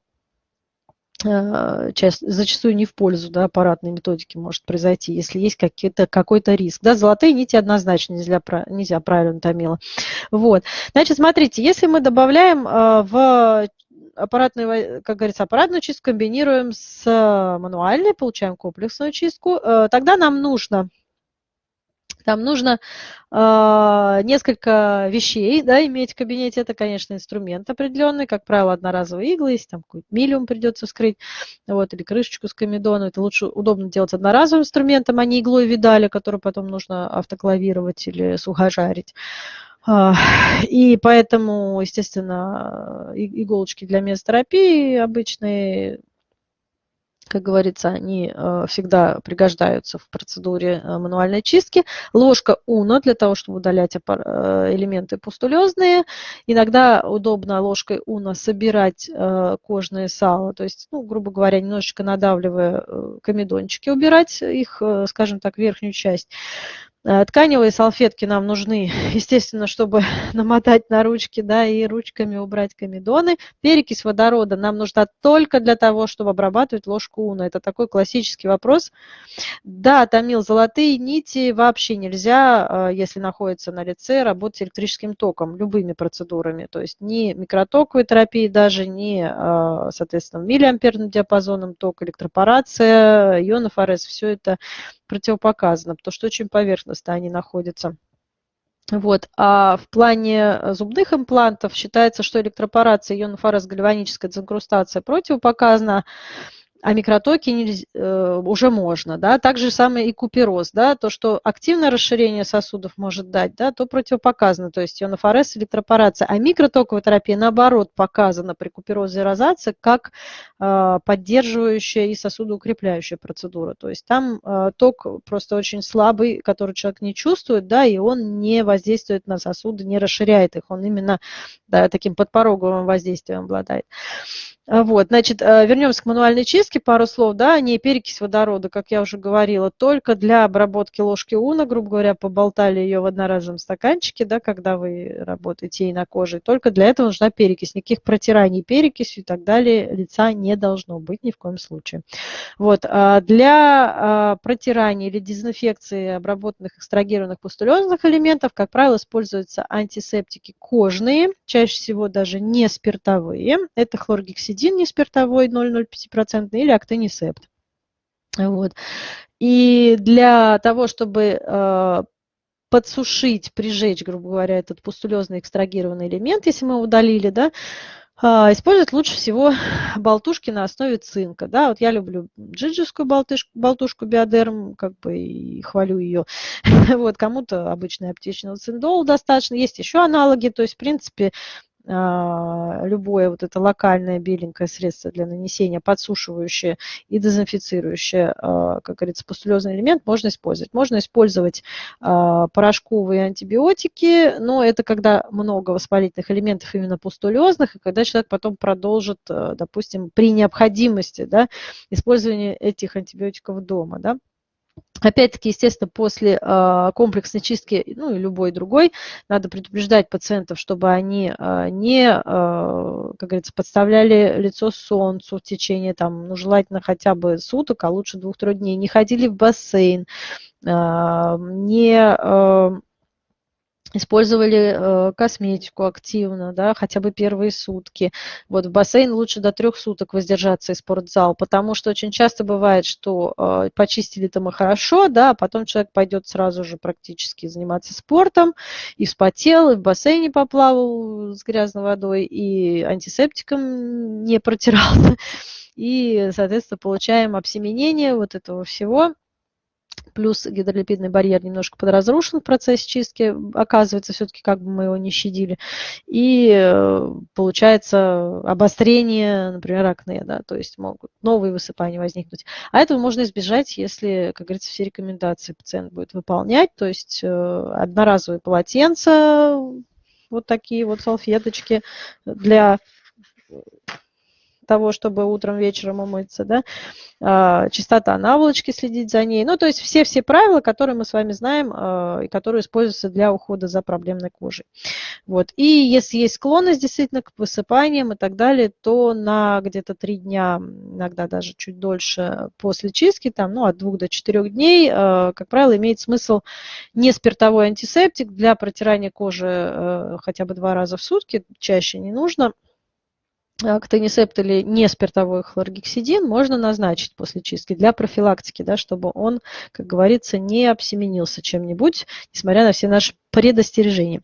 Э, зачастую не в пользу да, аппаратной методики может произойти, если есть какой-то риск. Да, золотые нити однозначно нельзя, нельзя правильно томила. Вот. Значит, смотрите, если мы добавляем э, в аппаратную, как говорится, аппаратную чистку, комбинируем с мануальной, получаем комплексную чистку, э, тогда нам нужно там нужно э, несколько вещей да, иметь в кабинете. Это, конечно, инструмент определенный, как правило, одноразовые иглы, если там какой-то миллиум придется вскрыть, вот, или крышечку с комедону. Это лучше удобно делать одноразовым инструментом, а не иглой видали, которую потом нужно автоклавировать или сухожарить. А, и поэтому, естественно, иголочки для месотерапии обычные как говорится, они э, всегда пригождаются в процедуре э, мануальной чистки. Ложка уна для того, чтобы удалять э, элементы пустулезные. Иногда удобно ложкой уна собирать кожное сало, то есть, ну, грубо говоря, немножечко надавливая комедончики, убирать их, скажем так, верхнюю часть. Э, тканевые салфетки нам нужны, *laughs* естественно, чтобы *laughs* намотать на ручки, да, и ручками убрать комедоны. Перекись водорода нам нужна только для того, чтобы обрабатывать ложку уна. Это такой классический вопрос. Да, томил золотые нити вообще нельзя, э, если находится на лице, работать электрическим током, любыми процедурами. То есть ни микротоковой терапии даже, ни, э, соответственно, миллиамперным диапазоном ток, электропорация, ионов все это противопоказано, потому что очень поверхностно они находятся. Вот. А в плане зубных имплантов считается, что электропорация ионофорез-гальваническая дезинкрустация противопоказана, а микротоки нельзя, э, уже можно. Да? Так же самое и купероз. Да? То, что активное расширение сосудов может дать, да, то противопоказано. То есть ионофорез, электропорация. А микротоковая терапия, наоборот, показана при куперозе и розации как э, поддерживающая и сосудоукрепляющая процедура. То есть там э, ток просто очень слабый, который человек не чувствует, да, и он не воздействует на сосуды, не расширяет их. Он именно да, таким подпороговым воздействием обладает. А, вот, значит, э, вернемся к мануальной чистке, пару слов, да, не перекись водорода, как я уже говорила, только для обработки ложки уна, грубо говоря, поболтали ее в одноразовом стаканчике, да, когда вы работаете ей на коже, только для этого нужна перекись, никаких протираний перекисью и так далее лица не должно быть ни в коем случае. Вот, а для а, протирания или дезинфекции обработанных экстрагированных пустулезных элементов, как правило, используются антисептики кожные, чаще всего даже не спиртовые, это хлоргексидин, ацетидин неспиртовой 0,05% или актинисепт. Вот. И для того, чтобы э, подсушить, прижечь, грубо говоря, этот пустулезный экстрагированный элемент, если мы удалили, да, э, использовать лучше всего болтушки на основе цинка. Да, вот я люблю джиджевскую болтышку, болтушку биодерм, как бы и хвалю ее. *laughs* вот, кому-то обычный аптечный циндол достаточно. Есть еще аналоги, то есть, в принципе, любое вот это локальное беленькое средство для нанесения, подсушивающее и дезинфицирующее, а, как говорится, пустулезный элемент можно использовать. Можно использовать а, порошковые антибиотики, но это когда много воспалительных элементов именно пустулезных, и когда человек потом продолжит, допустим, при необходимости да, использования этих антибиотиков дома. Да. Опять-таки, естественно, после э, комплексной чистки, ну и любой другой, надо предупреждать пациентов, чтобы они э, не, э, как говорится, подставляли лицо солнцу в течение, там, ну, желательно хотя бы суток, а лучше двух-трех дней, не ходили в бассейн, не использовали э, косметику активно, да, хотя бы первые сутки. Вот в бассейн лучше до трех суток воздержаться из спортзал, потому что очень часто бывает, что э, почистили-то мы хорошо, да, а потом человек пойдет сразу же практически заниматься спортом, и вспотел, и в бассейне поплавал с грязной водой, и антисептиком не протирался, *laughs* и, соответственно, получаем обсеменение вот этого всего, плюс гидролипидный барьер немножко подразрушен в процессе чистки, оказывается, все-таки как бы мы его не щадили, и э, получается обострение, например, акне, да, то есть могут новые высыпания возникнуть. А этого можно избежать, если, как говорится, все рекомендации пациент будет выполнять, то есть э, одноразовые полотенца, вот такие вот салфеточки для того, чтобы утром, вечером умыться, да, а, чистота наволочки, следить за ней. Ну, то есть все-все правила, которые мы с вами знаем а, и которые используются для ухода за проблемной кожей. Вот. И если есть склонность действительно к высыпаниям и так далее, то на где-то три дня, иногда даже чуть дольше после чистки, там, ну, от двух до четырех дней, а, как правило, имеет смысл не спиртовой антисептик для протирания кожи хотя бы два раза в сутки, чаще не нужно – актонисепт или не спиртовой хлоргексидин можно назначить после чистки для профилактики, да, чтобы он, как говорится, не обсеменился чем-нибудь, несмотря на все наши предостережения.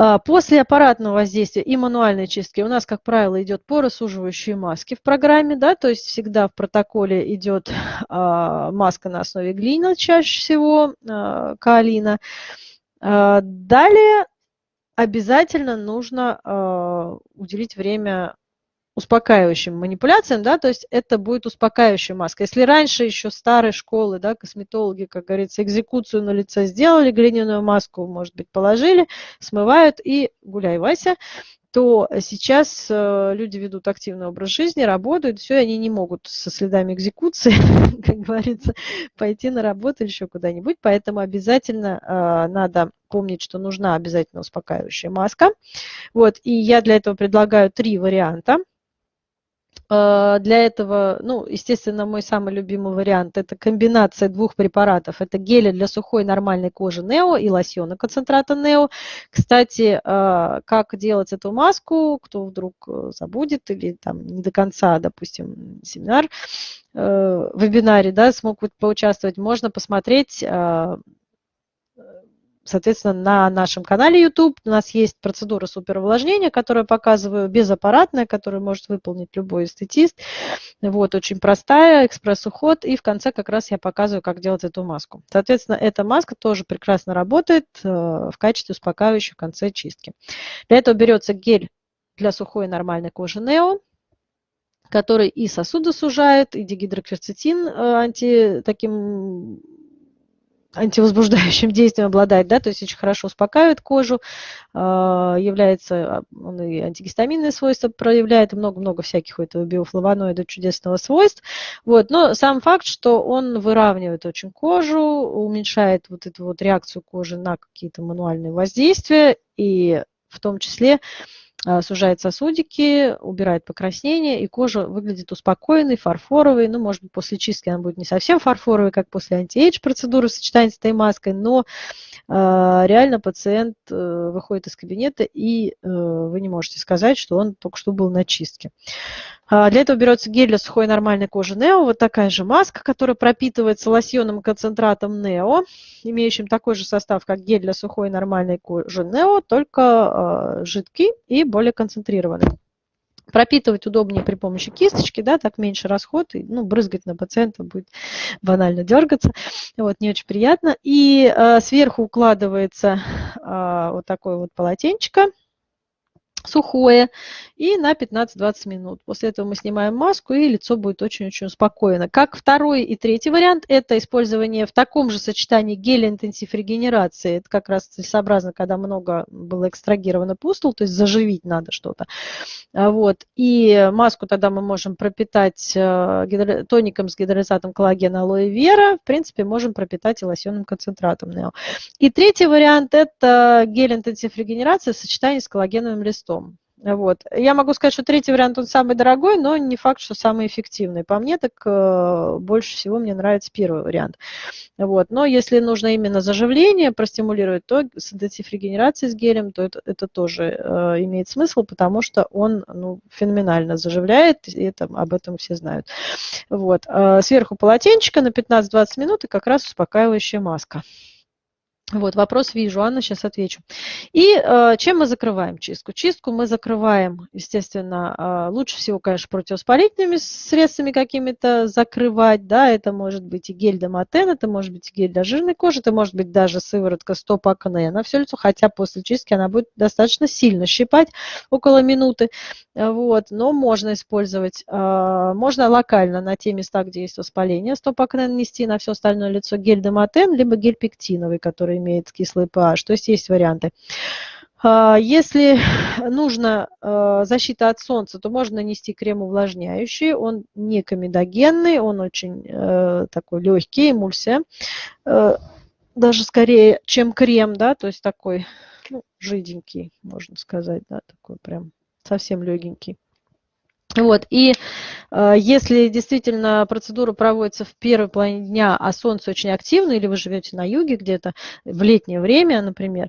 А, после аппаратного воздействия и мануальной чистки у нас, как правило, идет поросуживающие маски в программе, да, то есть всегда в протоколе идет а, маска на основе глины, чаще всего а, каолина. А, далее обязательно нужно уделить время успокаивающим манипуляциям, да, то есть это будет успокаивающая маска. Если раньше еще старой школы, да, косметологи, как говорится, экзекуцию на лице сделали, глиняную маску, может быть, положили, смывают и гуляй, Вася, то сейчас э, люди ведут активный образ жизни, работают, все, и они не могут со следами экзекуции, *laughs* как говорится, пойти на работу или еще куда-нибудь, поэтому обязательно э, надо помнить, что нужна обязательно успокаивающая маска. Вот, и я для этого предлагаю три варианта. А, для этого, ну, естественно, мой самый любимый вариант – это комбинация двух препаратов. Это гели для сухой нормальной кожи Нео и лосьона концентрата Нео. Кстати, а, как делать эту маску, кто вдруг э, забудет или там не до конца, допустим, семинар, э, вебинаре, да, смог поучаствовать, можно посмотреть а, соответственно, на нашем канале YouTube у нас есть процедура суперувлажнения, которую показываю, безаппаратная, которую может выполнить любой эстетист. Вот, очень простая, экспресс-уход. И в конце как раз я показываю, как делать эту маску. Соответственно, эта маска тоже прекрасно работает э, в качестве успокаивающей в конце чистки. Для этого берется гель для сухой нормальной кожи Neo, который и сосуды сужает, и дигидрокверцетин э, анти таким антивозбуждающим *laughs* действием обладает, да, то есть очень хорошо успокаивает кожу, а, является, а, он и антигистаминные свойства проявляет, много-много всяких у этого биофлавоноида чудесного свойств. Вот, но сам факт, что он выравнивает очень кожу, уменьшает вот эту вот реакцию кожи на какие-то мануальные воздействия, и в том числе сужает сосудики, убирает покраснение, и кожа выглядит успокоенной, фарфоровой. Ну, может быть, после чистки она будет не совсем фарфоровой, как после anti-age процедуры в сочетании с этой маской, но э, реально пациент э, выходит из кабинета, и э, вы не можете сказать, что он только что был на чистке. А, для этого берется гель для сухой нормальной кожи Нео, вот такая же маска, которая пропитывается лосьонным концентратом Нео, имеющим такой же состав, как гель для сухой нормальной кожи Нео, только э, жидкий и более концентрированный. Пропитывать удобнее при помощи кисточки, да, так меньше расход, и, ну, брызгать на пациента будет банально дергаться, вот, не очень приятно. И э, сверху укладывается э, вот такое вот полотенчико, сухое и на 15-20 минут. После этого мы снимаем маску и лицо будет очень-очень спокойно. Как второй и третий вариант, это использование в таком же сочетании геля интенсив регенерации. Это как раз целесообразно, когда много было экстрагировано пустул, то есть заживить надо что-то. А вот. И маску тогда мы можем пропитать э, тоником с гидролизатом коллагена алоэ вера. В принципе, можем пропитать и лосьонным концентратом. И третий вариант – это гель интенсив регенерации в сочетании с коллагеновым листом. Вот. Я могу сказать, что третий вариант он самый дорогой, но не факт, что самый эффективный. По мне, так э, больше всего мне нравится первый вариант. Вот. Но если нужно именно заживление простимулировать, то с интенсив-регенерацией с гелем, то это, это тоже э, имеет смысл, потому что он ну, феноменально заживляет, и это, об этом все знают. Вот. Э, сверху полотенчика на 15-20 минут и как раз успокаивающая маска. Вот, вопрос вижу, Анна, сейчас отвечу. И э, чем мы закрываем чистку? Чистку мы закрываем, естественно, э, лучше всего, конечно, противовоспалительными средствами какими-то закрывать, да, это может быть и гель Доматен, это может быть и гель для жирной кожи, это может быть даже сыворотка стоп акне на все лицо, хотя после чистки она будет достаточно сильно щипать, около минуты, вот, но можно использовать, э, можно локально на те места, где есть воспаление, стоп акне нанести на все остальное лицо гель Доматен, либо гель пектиновый, который имеет кислый pH, то есть есть варианты. А, если нужно а, защита от солнца, то можно нанести крем увлажняющий. Он не комедогенный, он очень э, такой легкий, эмульсия. Э, даже скорее, чем крем, да, то есть такой ну, жиденький, можно сказать, да, такой прям совсем легенький. Вот, и если действительно процедура проводится в первой половине дня, а солнце очень активно, или вы живете на юге где-то в летнее время, например,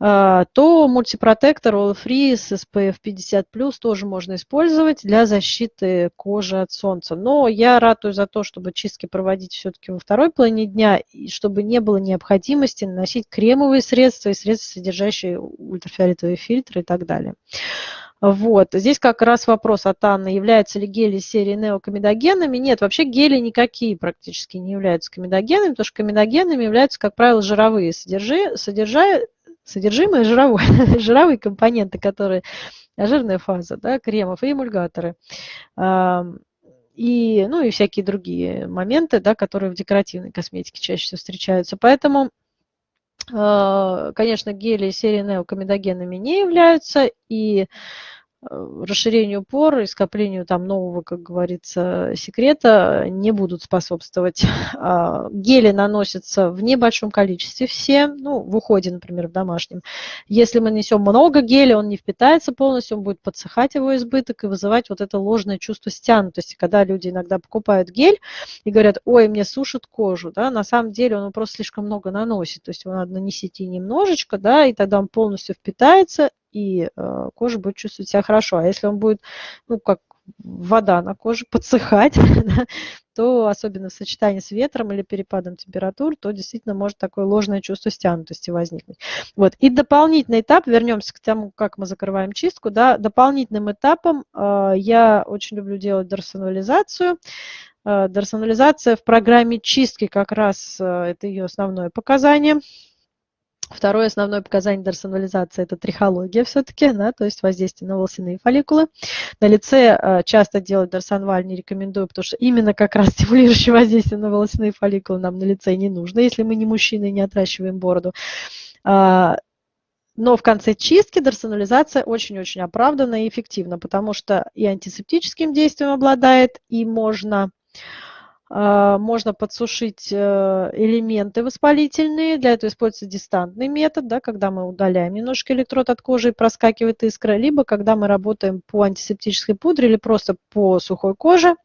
э, то мультипротектор All Free с SPF 50+, тоже можно использовать для защиты кожи от солнца. Но я ратую за то, чтобы чистки проводить все-таки во второй половине дня, и чтобы не было необходимости наносить кремовые средства и средства, содержащие ультрафиолетовые фильтры и так далее. Вот. Здесь как раз вопрос от Анны, являются ли гели серии неокомедогенами. Нет, вообще гели никакие практически не являются комедогенами, потому что комедогенами являются, как правило, жировые содержи, содержа, содержимое жировое, *laughs* жировые компоненты, которые жирная фаза, да, кремов и эмульгаторы. И, ну, и всякие другие моменты, да, которые в декоративной косметике чаще всего встречаются. Поэтому конечно, гели серии неокомедогенами не являются, и Э, расширению пор и скоплению там нового, как говорится, секрета не будут способствовать. *laughs* А, гели наносятся в небольшом количестве все, ну, в уходе, например, в домашнем. Если мы несем много геля, он не впитается полностью, он будет подсыхать его избыток и вызывать вот это ложное чувство стянутости, когда люди иногда покупают гель и говорят, ой, мне сушит кожу, да, на самом деле он просто слишком много наносит, то есть его надо нанести немножечко, да, и тогда он полностью впитается, и э, кожа будет чувствовать себя хорошо. А если он будет, ну, как вода на коже *laughs* подсыхать, то особенно в сочетании с ветром или перепадом температур, то действительно может такое ложное чувство стянутости возникнуть. Вот. И дополнительный этап, вернемся к тому, как мы закрываем чистку, да, дополнительным этапом э, я очень люблю делать дорсонализацию. Э, дорсонализация в программе чистки как раз э, это ее основное показание. Второе основное показание дорсонализации – это трихология все-таки, да, то есть воздействие на волосяные фолликулы. На лице э, часто делать дорсонваль не рекомендую, потому что именно как раз *laughs* стимулирующее воздействие на волосяные фолликулы нам на лице не нужно, если мы не мужчины и не отращиваем бороду. А, но в конце чистки дорсонализация очень-очень оправдана и эффективна, потому что и антисептическим действием обладает, и можно можно подсушить э, элементы воспалительные. Для этого используется дистантный метод, да, когда мы удаляем немножко электрод от кожи и проскакивает искра, либо когда мы работаем по антисептической пудре или просто по сухой коже,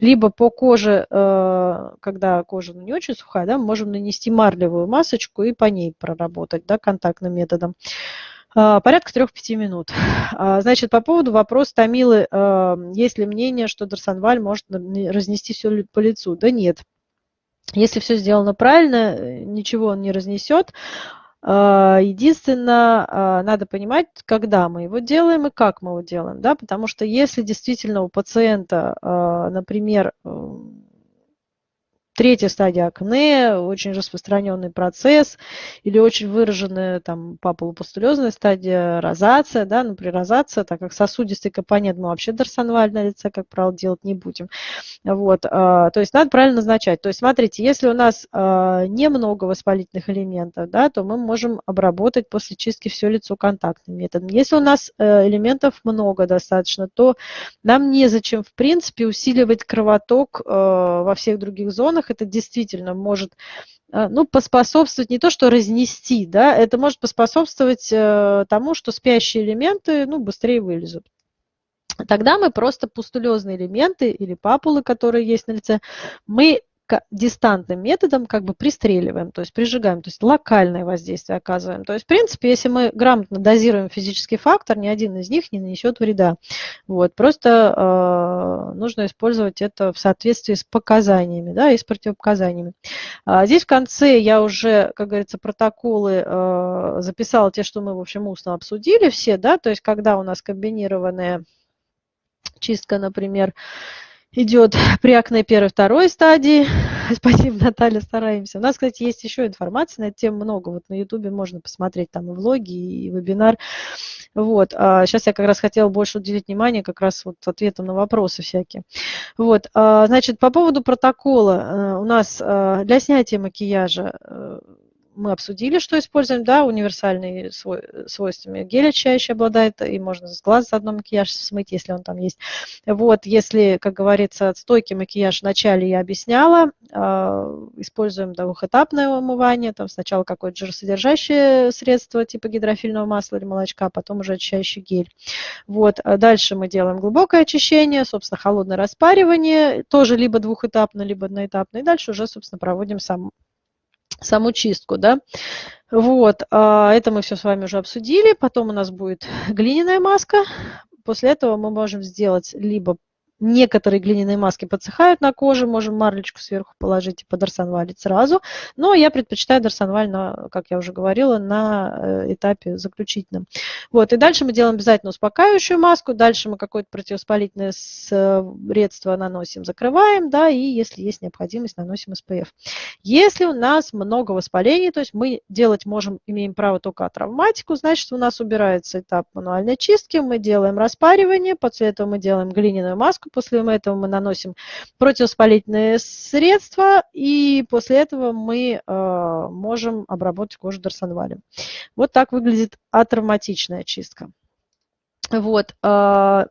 либо по коже, э, когда кожа не очень сухая, да, мы можем нанести марлевую масочку и по ней проработать да, контактным методом. А, порядка 3-5 минут. А, значит, по поводу вопроса Томилы, а, есть ли мнение, что Дарсонваль может разнести все по лицу? Да нет. Если все сделано правильно, ничего он не разнесет. Единственное, надо понимать, когда мы его делаем и как мы его делаем. Да? Потому что если действительно у пациента, например, третья стадия акне, очень распространенный процесс, или очень выраженная там папулопустулезная стадия розация, да, например, розация, так как сосудистый компонент мы вообще дорсонваль на лице, как правило, делать не будем. Вот, а, то есть надо правильно назначать. То есть смотрите, если у нас а, немного воспалительных элементов, да, то мы можем обработать после чистки все лицо контактным методом. Если у нас э, элементов много достаточно, то нам незачем, в принципе, усиливать кровоток э, во всех других зонах, регионах это действительно может э, ну, поспособствовать не то, что разнести, да, это может поспособствовать э, тому, что спящие элементы ну, быстрее вылезут. Тогда мы просто пустулезные элементы или папулы, которые есть на лице, мы дистантным методом как бы пристреливаем, то есть прижигаем, то есть локальное воздействие оказываем. То есть, в принципе, если мы грамотно дозируем физический фактор, ни один из них не нанесет вреда. Вот, просто э, нужно использовать это в соответствии с показаниями, да, и с противопоказаниями. А здесь в конце я уже, как говорится, протоколы э, записала те, что мы, в общем, устно обсудили все, да, то есть когда у нас комбинированная чистка, например, идет *laughs* при акне первой второй стадии. *laughs* Спасибо, Наталья, стараемся. У нас, кстати, есть еще информация на эту тему много. Вот на Ютубе можно посмотреть там и влоги, и вебинар. Вот. А сейчас я как раз хотела больше уделить внимание как раз вот ответам на вопросы всякие. Вот. А, значит, по поводу протокола. Э, у нас э, для снятия макияжа э, мы обсудили, что используем, да, универсальные свой, свойствами. Гель очищающий обладает, и можно с глаз заодно макияж смыть, если он там есть. Вот, если, как говорится, стойкий макияж вначале я объясняла, э, используем двухэтапное умывание, там сначала какое-то жиросодержащее средство типа гидрофильного масла или молочка, а потом уже очищающий гель. Вот, а дальше мы делаем глубокое очищение, собственно, холодное распаривание, тоже либо двухэтапно, либо одноэтапно, и дальше уже, собственно, проводим сам саму чистку, да. Вот, а, это мы все с вами уже обсудили. Потом у нас будет глиняная маска. После этого мы можем сделать либо Некоторые глиняные маски подсыхают на коже, можем марлечку сверху положить и подорсонвалить сразу. Но я предпочитаю дорсонваль, на, как я уже говорила, на э, этапе заключительном. Вот, и дальше мы делаем обязательно успокаивающую маску, дальше мы какое-то противовоспалительное средство наносим, закрываем, да, и если есть необходимость, наносим SPF. Если у нас много воспалений, то есть мы делать можем, имеем право только травматику, значит, у нас убирается этап мануальной чистки, мы делаем распаривание, после этого мы делаем глиняную маску, после этого мы наносим противовоспалительные средства, и после этого мы э, можем обработать кожу дарсонвалем. Вот так выглядит атравматичная чистка. Вот. Э,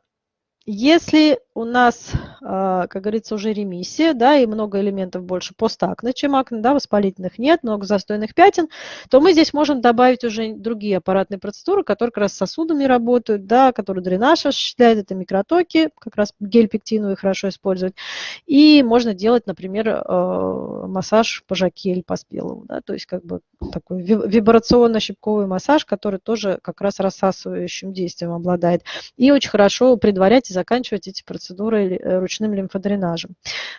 если у нас, а, как говорится, уже ремиссия, да, и много элементов больше постакне, чем акне, да, воспалительных нет, много застойных пятен, то мы здесь можем добавить уже другие аппаратные процедуры, которые как раз с сосудами работают, да, которые дренаж осуществляют, это микротоки, как раз гель пектиновый хорошо использовать. И можно делать, например, а, массаж по жаке или по спелому, да, то есть как бы такой вибрационно-щипковый массаж, который тоже как раз рассасывающим действием обладает. И очень хорошо предварять и заканчивать эти процедуры процедурой э, ручным лимфодренажем.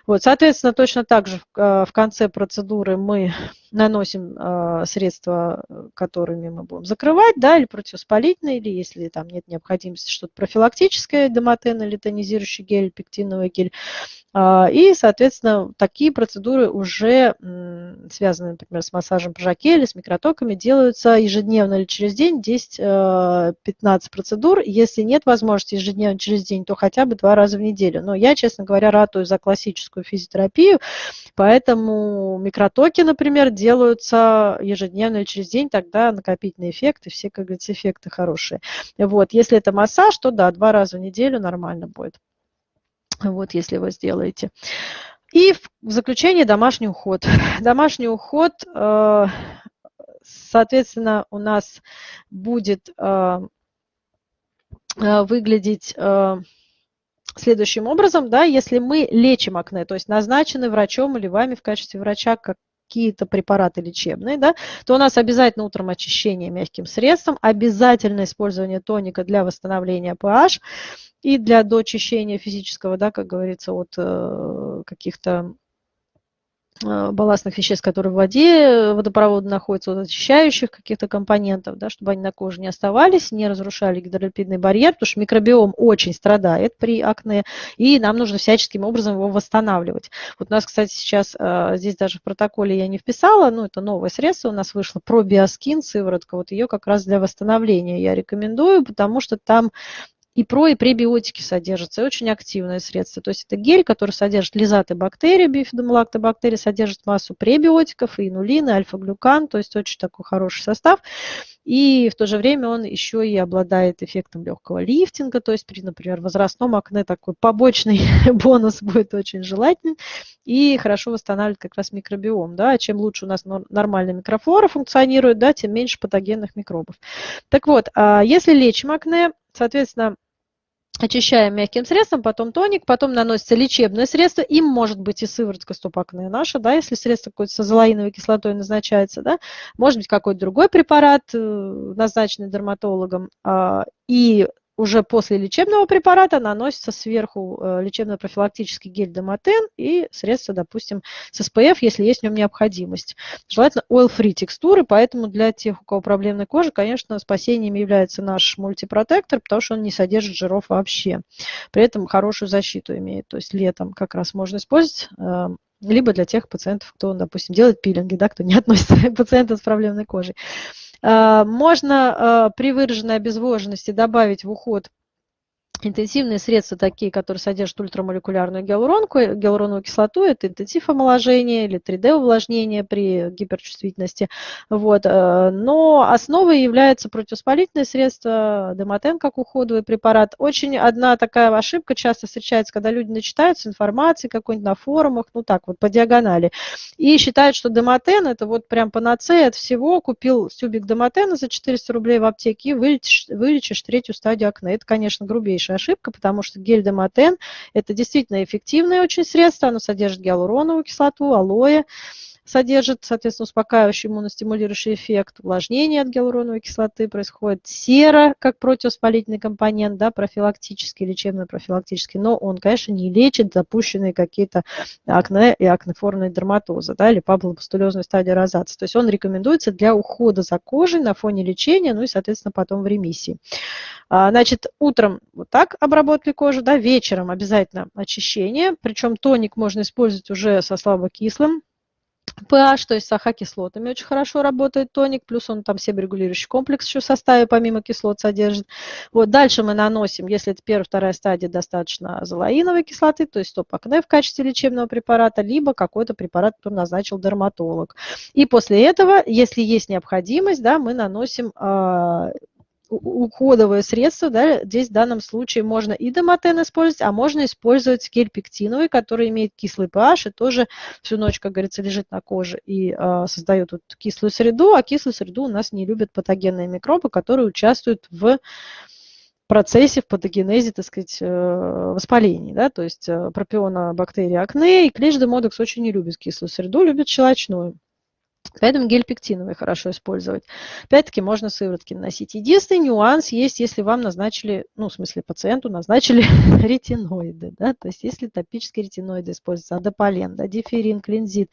Вот, соответственно, точно так же в э, конце процедуры мы *laughs* наносим э, средства, которыми мы будем закрывать, да, или противоспалительные, или если там нет необходимости что-то профилактическое, домотен или тонизирующий гель, пектиновый гель. А, и, соответственно, такие процедуры уже связаны, например, с массажем по или с микротоками, делаются ежедневно или через день 10-15 процедур. Если нет возможности ежедневно через день, то хотя бы два раза в неделю. Но я, честно говоря, ратую за классическую физиотерапию, поэтому микротоки, например, делаются ежедневно или через день, тогда накопительный эффект и все, как говорится, эффекты хорошие. Вот. Если это массаж, то да, два раза в неделю нормально будет. Вот, если вы сделаете. И в заключение домашний уход. *laughs* Домашний уход, э, соответственно, у нас будет э, э, выглядеть следующим образом, да, если мы лечим акне, то есть назначены врачом или вами в качестве врача как какие-то препараты лечебные, да, то у нас обязательно утром очищение мягким средством, обязательно использование тоника для восстановления pH и для доочищения физического, да, как говорится, от э, каких-то балластных веществ, которые в воде водопровода находятся, вот очищающих каких-то компонентов, да, чтобы они на коже не оставались, не разрушали гидролипидный барьер, потому что микробиом очень страдает при акне, и нам нужно всяческим образом его восстанавливать. Вот у нас, кстати, сейчас э, здесь даже в протоколе я не вписала, ну, это новое средство у нас вышло, пробиоскин, сыворотка, вот ее как раз для восстановления я рекомендую, потому что там и про, и пребиотики содержатся, и очень активное средство. То есть это гель, который содержит лизаты бактерий, бифидомолактобактерии, содержит массу пребиотиков, и инулин, и альфа-глюкан, то есть очень такой хороший состав. И в то же время он еще и обладает эффектом легкого лифтинга, то есть при, например, возрастном акне такой побочный *laughs* бонус будет очень желательный и хорошо восстанавливает как раз микробиом. Да? Чем лучше у нас нормальная микрофлора функционирует, да, тем меньше патогенных микробов. Так вот, а если лечим акне, соответственно, очищаем мягким средством, потом тоник, потом наносится лечебное средство, им может быть и сыворотка стопакная наша, да, если средство какое-то с азолаиновой кислотой назначается, да, может быть какой-то другой препарат, э, назначенный дерматологом, а, и уже после лечебного препарата наносится сверху э, лечебно-профилактический гель Домотен и средство, допустим, с SPF, если есть в нем необходимость. Желательно oil-free текстуры, поэтому для тех, у кого проблемная кожа, конечно, спасением является наш мультипротектор, потому что он не содержит жиров вообще. При этом хорошую защиту имеет. То есть летом как раз можно использовать э, либо для тех пациентов, кто, допустим, делает пилинги, да, кто не относится к пациентам с проблемной кожей. А, можно а, при выраженной обезвоженности добавить в уход Интенсивные средства, такие, которые содержат ультрамолекулярную гиалуронку, гиалуроновую кислоту, это интенсив омоложения или 3D-увлажнение при гиперчувствительности. Вот. Э, но основой является противовоспалительное средство, демотен как уходовый препарат. Очень одна такая ошибка часто встречается, когда люди начитаются информации какой-нибудь на форумах, ну так вот, по диагонали, и считают, что демотен это вот прям панацея от всего, купил тюбик демотена за 400 рублей в аптеке и вылечишь, вылечишь третью стадию акне. Это, конечно, грубейшая большая ошибка, потому что гель Демотен – это действительно эффективное очень средство, оно содержит гиалуроновую кислоту, алоэ, содержит, соответственно, успокаивающий иммуностимулирующий эффект, увлажнение от гиалуроновой кислоты происходит, сера как противовоспалительный компонент, да, профилактический, лечебно-профилактический, но он, конечно, не лечит запущенные какие-то акне и акнеформные дерматозы, да, или папулопустулезную стадию розации. То есть он рекомендуется для ухода за кожей на фоне лечения, ну и, соответственно, потом в ремиссии. А, значит, утром вот так обработали кожу, да, вечером обязательно очищение, причем тоник можно использовать уже со слабокислым pH, то есть с АХ-кислотами очень хорошо работает тоник, плюс он там себорегулирующий комплекс еще в составе помимо кислот содержит. Вот дальше мы наносим, если это первая, вторая стадия, достаточно азолаиновой кислоты, то есть топ-акне в качестве лечебного препарата, либо какой-то препарат, который назначил дерматолог. И после этого, если есть необходимость, да, мы наносим э, уходовое средство, да, здесь в данном случае можно и домотен использовать, а можно использовать гель пектиновый, который имеет кислый pH и тоже всю ночь, как говорится, лежит на коже и э, создает вот кислую среду, а кислую среду у нас не любят патогенные микробы, которые участвуют в процессе, в патогенезе, так сказать, э, воспалений. Да? То есть э, пропиона бактерии акне и клещ демодекс очень не любит кислую среду, любит щелочную. Поэтому гель пектиновый хорошо использовать. Опять-таки можно сыворотки наносить. Единственный нюанс есть, если вам назначили, ну, в смысле пациенту назначили *laughs* ретиноиды. Да? То есть если топические ретиноиды используются, адополен, да, диферин, клинзит,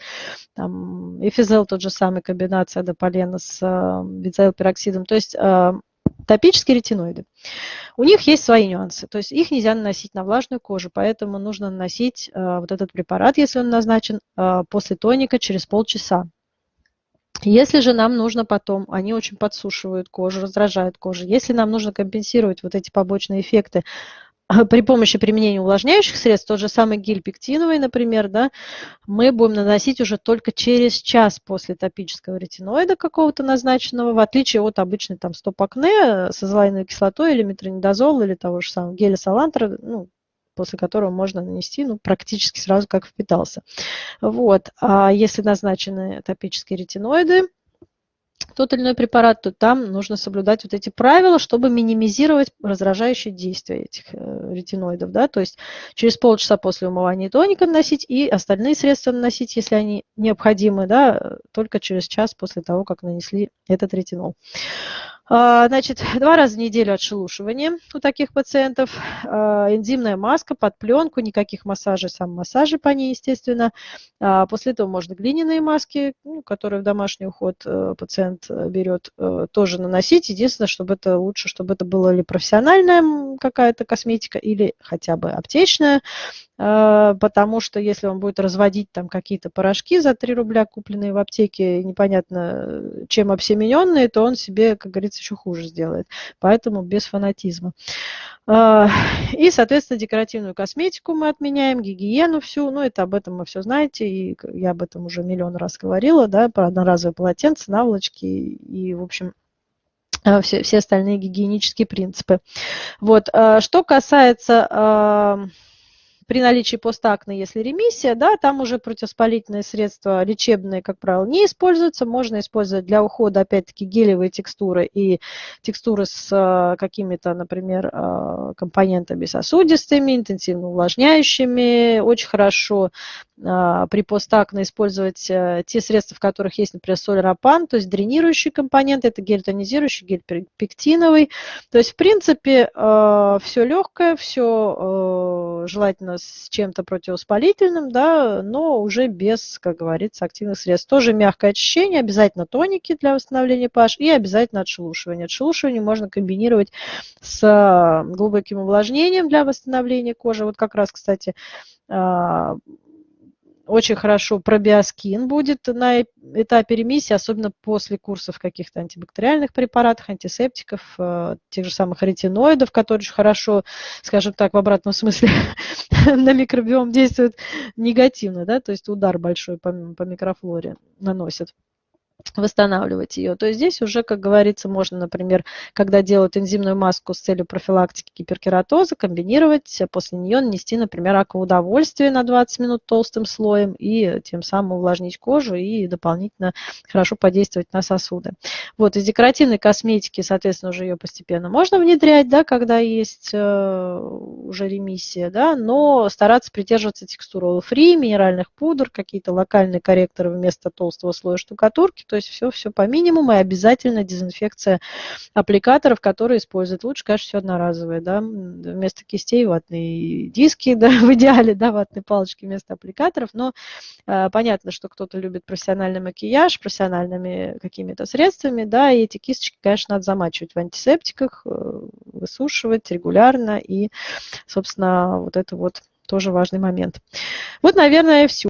там, эфизел тот же самый, комбинация адополена с э, бензоилпероксидом. То есть э, топические ретиноиды. У них есть свои нюансы, то есть их нельзя наносить на влажную кожу, поэтому нужно наносить э, вот этот препарат, если он назначен, э, после тоника через полчаса. Если же нам нужно потом, они очень подсушивают кожу, раздражают кожу, если нам нужно компенсировать вот эти побочные эффекты при помощи применения увлажняющих средств, тот же самый гель пектиновый, например, да, мы будем наносить уже только через час после топического ретиноида какого-то назначенного, в отличие от обычной там стоп-акне с азолаиновой кислотой или метронидозол или того же самого геля салантра, ну, после которого можно нанести ну, практически сразу, как впитался. Вот. А если назначены топические ретиноиды, тот или иной препарат, то там нужно соблюдать вот эти правила, чтобы минимизировать раздражающие действия этих э, ретиноидов. Да? То есть через полчаса после умывания тоника наносить и остальные средства наносить, если они необходимы, да, только через час после того, как нанесли этот ретинол. А, значит, два раза в неделю отшелушивание у таких пациентов, а, энзимная маска под пленку, никаких массажей, сам массажи по ней, естественно. А, после этого можно глиняные маски, ну, которые в домашний уход э, пациент э, берет, э, тоже наносить. Единственное, чтобы это лучше, чтобы это была ли профессиональная какая-то косметика или хотя бы аптечная, потому что если он будет разводить там какие-то порошки за 3 рубля, купленные в аптеке, непонятно чем обсемененные, то он себе, как говорится, еще хуже сделает. Поэтому без фанатизма. А, и, соответственно, декоративную косметику мы отменяем, гигиену всю. Ну, это об этом мы все знаете, и я об этом уже миллион раз говорила, да, про одноразовые полотенца, наволочки и, в общем, все, все остальные гигиенические принципы. Вот. Что касается при наличии постакне, если ремиссия, да, там уже противоспалительные средства лечебные, как правило, не используются. Можно использовать для ухода, опять-таки, гелевые текстуры и текстуры с э, какими-то, например, э, компонентами сосудистыми, интенсивно увлажняющими. Очень хорошо а, при постакне использовать э, те средства, в которых есть, например, соль рапан, то есть дренирующий компонент, это гель тонизирующий, гель пектиновый. То есть, в принципе, э, все легкое, все э, желательно с чем-то противовоспалительным, да, но уже без, как говорится, активных средств. Тоже мягкое очищение, обязательно тоники для восстановления pH и обязательно отшелушивание. Отшелушивание можно комбинировать с глубоким увлажнением для восстановления кожи. Вот как раз, кстати, а, очень хорошо пробиоскин будет на этапе ремиссии, особенно после курсов каких-то антибактериальных препаратов, антисептиков, э, тех же самых ретиноидов, которые очень хорошо, скажем так, в обратном смысле *laughs* на микробиом действуют негативно, да, то есть удар большой по, по микрофлоре наносят восстанавливать ее, то здесь уже, как говорится, можно, например, когда делают энзимную маску с целью профилактики гиперкератоза, комбинировать, после нее нанести, например, акваудовольствие на 20 минут толстым слоем и тем самым увлажнить кожу и дополнительно хорошо подействовать на сосуды. Вот, из декоративной косметики, соответственно, уже ее постепенно можно внедрять, да, когда есть э, уже ремиссия, да, но стараться придерживаться текстуры фри, минеральных пудр, какие-то локальные корректоры вместо толстого слоя штукатурки, то есть все, все по минимуму и обязательно дезинфекция аппликаторов, которые используют. Лучше, конечно, все одноразовое, да, вместо кистей ватные диски, *laughs* да, в идеале, да, ватные палочки вместо аппликаторов, но э, понятно, что кто-то любит профессиональный макияж, профессиональными какими-то средствами, да, и эти кисточки, конечно, надо замачивать в антисептиках, э, высушивать регулярно, и, собственно, вот это вот тоже важный момент. Вот, наверное, все.